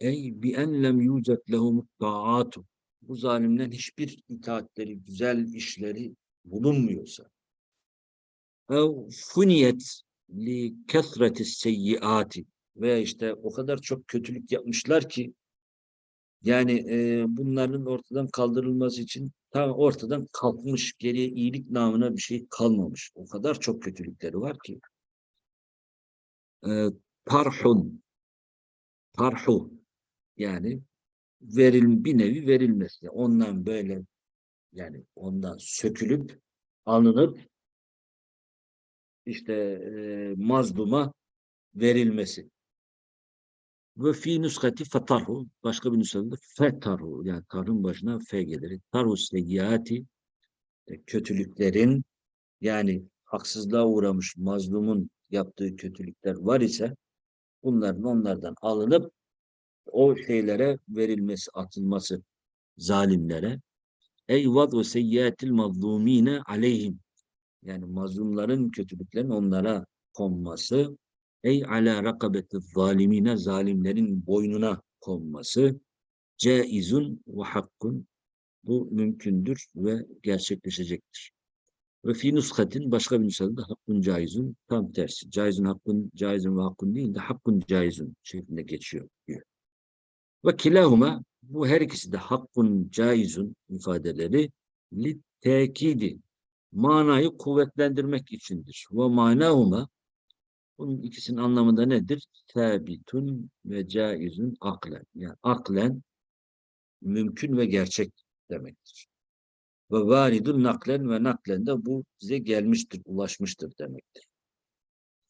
ey bi en lem yucet lehum taatu bu zalimlerin hiçbir itaatleri, güzel işleri bulunmuyorsa ev funiyet li kesreti seyyiati veya işte o kadar çok kötülük yapmışlar ki yani e, bunların ortadan kaldırılması için tam ortadan kalkmış geriye iyilik namına bir şey kalmamış. O kadar çok kötülükleri var ki. E, tarhun tarhu yani veril bir nevi verilmesi. Ondan böyle yani ondan sökülüp alınıp işte e, mazluma verilmesi. Ve fi nuskati fetarhu başka bir nuskada fetarhu yani tarhın başına fe gelir. Tarhu seyyati e, kötülüklerin yani haksızlığa uğramış mazlumun yaptığı kötülükler var ise bunların onlardan alınıp o şeylere verilmesi, atılması zalimlere. Ey vadu seyyiatil mazlumine aleyhim. Yani mazlumların kötülüklerin onlara konması. Ey ala rakabeti zalimine zalimlerin boynuna konması. Caizun ve hakkun. Bu mümkündür ve gerçekleşecektir. Ve fi nuskatin başka bir nuskada hakkun caizun tam tersi. Caizun hakkun, caizun ve hakkun değil de hakkun caizun şeklinde geçiyor diyor. Ve kilahuma bu her ikisi de hakkun caizun ifadeleri li tekidi manayı kuvvetlendirmek içindir. Ve manahuma bunun ikisinin anlamı da nedir? Sabitun ve caizun aklen. Yani aklen mümkün ve gerçek demektir. Ve varidun naklen ve naklen de bu bize gelmiştir, ulaşmıştır demektir.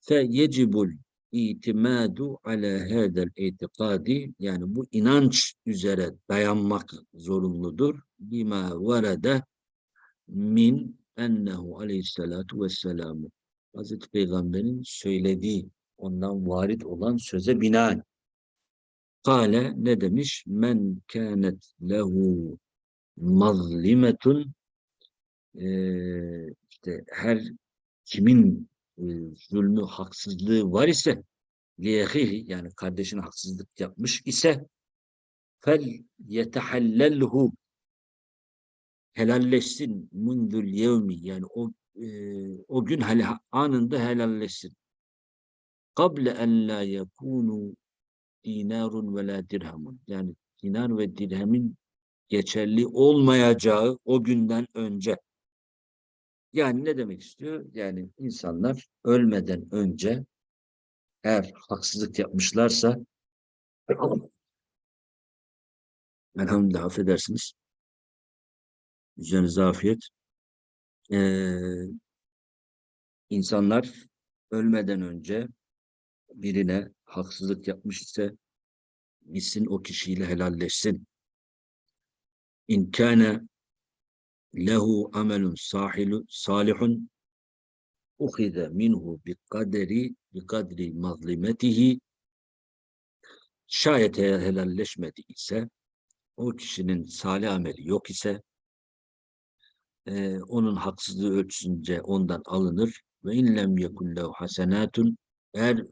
Fe yecibul itimadu ala hadal itikadi yani bu inanç üzere dayanmak zorunludur. Bima varada min ennehu aleyhissalatu vesselamu Hazreti Peygamber'in söylediği ondan varit olan söze binaen. Kale ne demiş? Men kânet lehu mazlimetun ee, işte her kimin e, zulmü, haksızlığı var ise liyehihi yani kardeşine haksızlık yapmış ise fel yetehallelhu helalleşsin mundul yevmi yani o e, o gün hele, anında helalleşsin. Kable en la yekunu dinarun ve la dirhamun. Yani dinar ve dirhemin geçerli olmayacağı o günden önce. Yani ne demek istiyor? Yani insanlar ölmeden önce eğer haksızlık yapmışlarsa elhamdülillah affedersiniz üzerinize afiyet ee, insanlar ölmeden önce birine haksızlık yapmış ise gitsin o kişiyle helalleşsin. in lehu amelun sahilu salihun ukhide minhu bi kaderi bi kadri mazlimetihi şayet eğer helalleşmedi ise o kişinin salih ameli yok ise e, onun haksızlığı ölçüsünce ondan alınır ve inlem yekullehu hasenatun eğer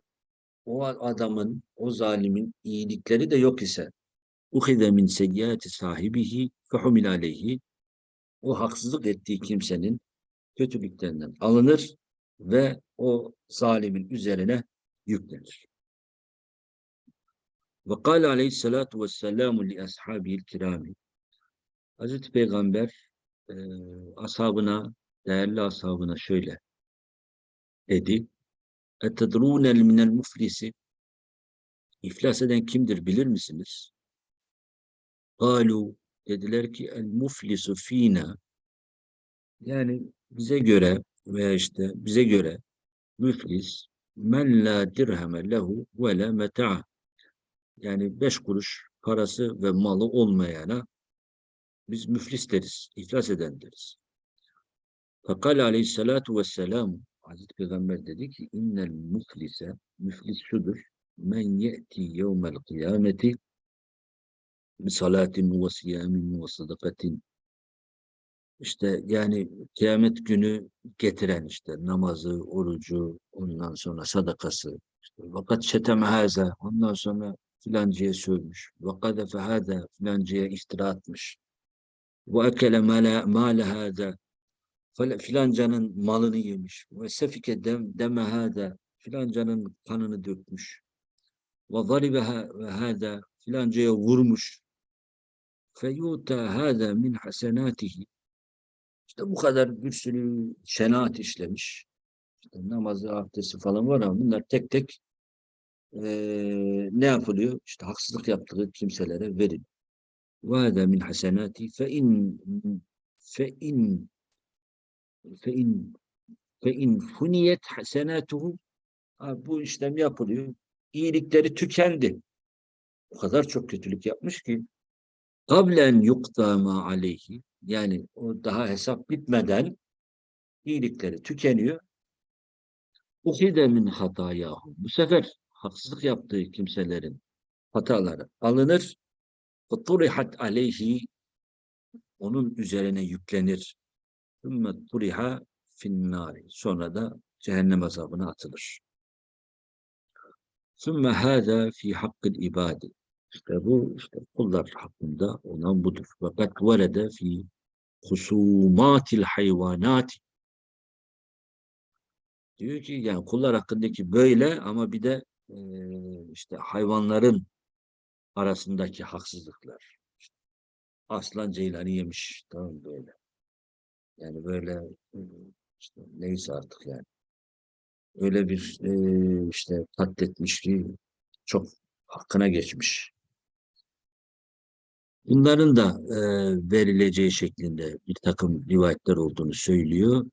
o adamın, o zalimin iyilikleri de yok ise uhide min seyyati sahibihi fehumil aleyhi o haksızlık ettiği kimsenin kötülüklerinden alınır ve o zalimin üzerine yüklenir. Ve kâle aleyhissalâtu vesselamu li ashabihil kirâmi Hazreti Peygamber e, ashabına, değerli ashabına şöyle dedi. Etedrûnel minel muflisi İflas eden kimdir bilir misiniz? Galu dediler ki el muflisu fina yani bize göre veya işte bize göre müflis men la dirheme lehu ve la meta yani beş kuruş parası ve malı olmayana biz müflis deriz, iflas eden deriz. Fakal aleyhissalatu vesselam Hazreti Peygamber dedi ki innel müflise müflis şudur men ye'ti yevmel kıyameti salatin ve siyamin ve sadakatin işte yani kıyamet günü getiren işte namazı, orucu, ondan sonra sadakası. İşte, vakat şeteme haza, ondan sonra filancıya sövmüş. Vakade fehâze, filancıya iftira atmış. Ve ekele mâle hâze, filancanın malını yemiş. Ve sefike dem, deme hâze, filancanın kanını dökmüş. Ve zaribe hâze, filancaya vurmuş. Feyuta hâze min hasenâtihi. İşte bu kadar bir sürü şenaat işlemiş. İşte namazı, abdesti falan var ama bunlar tek tek e, ne yapılıyor? İşte haksızlık yaptığı kimselere verin. وَهَذَا مِنْ حَسَنَاتِ فَاِنْ فَاِنْ فَاِنْ فَاِنْ فُنِيَتْ حَسَنَاتُهُ Bu işlem yapılıyor. İyilikleri tükendi. O kadar çok kötülük yapmış ki kablen yuktama aleyhi yani o daha hesap bitmeden iyilikleri tükeniyor. Uhide min hatayahu. Bu sefer haksızlık yaptığı kimselerin hataları alınır. Turihat aleyhi onun üzerine yüklenir. Ümme turiha finnari. Sonra da cehennem azabına atılır. Sümme hâzâ fi hakkıl ibadi. İşte bu işte kullar hakkında olan budur. Fakat velede fi husumatil hayvanat diyor ki yani kullar hakkındaki böyle ama bir de e, işte hayvanların arasındaki haksızlıklar. Aslan ceylanı yemiş. Tamam böyle. Yani böyle işte neyse artık yani. Öyle bir e, işte katletmiş ki çok hakkına geçmiş. Bunların da e, verileceği şeklinde bir takım rivayetler olduğunu söylüyor.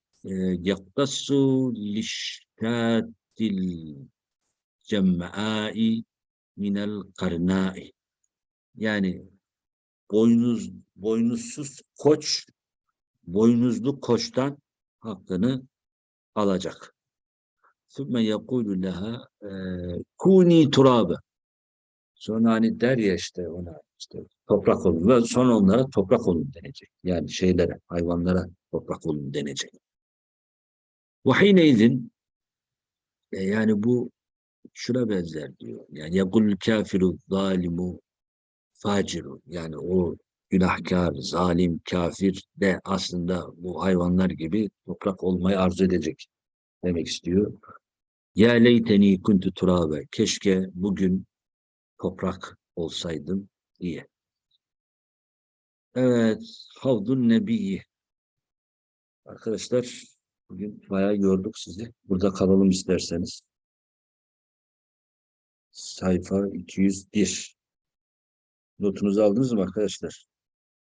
Yaktasu liştatil cemmai minel karnai yani boynuz boynuzsuz koç boynuzlu koçtan hakkını alacak. Sümme yekulu leha kuni turabe Sonra hani der ya işte ona işte toprak olun ve sonra onlara toprak olun denecek. Yani şeylere, hayvanlara toprak olun denecek. Vahineydin e, yani bu şuna benzer diyor. Yani yakul kafiru zalimu faciru yani o günahkar, zalim, kafir de aslında bu hayvanlar gibi toprak olmayı arzu edecek demek istiyor. Ya leyteni kuntu turabe. Keşke bugün toprak olsaydım diye. Evet, Havdun Nebiyi. Arkadaşlar, bugün bayağı yorduk sizi. Burada kalalım isterseniz. Sayfa 201. Notunuzu aldınız mı arkadaşlar?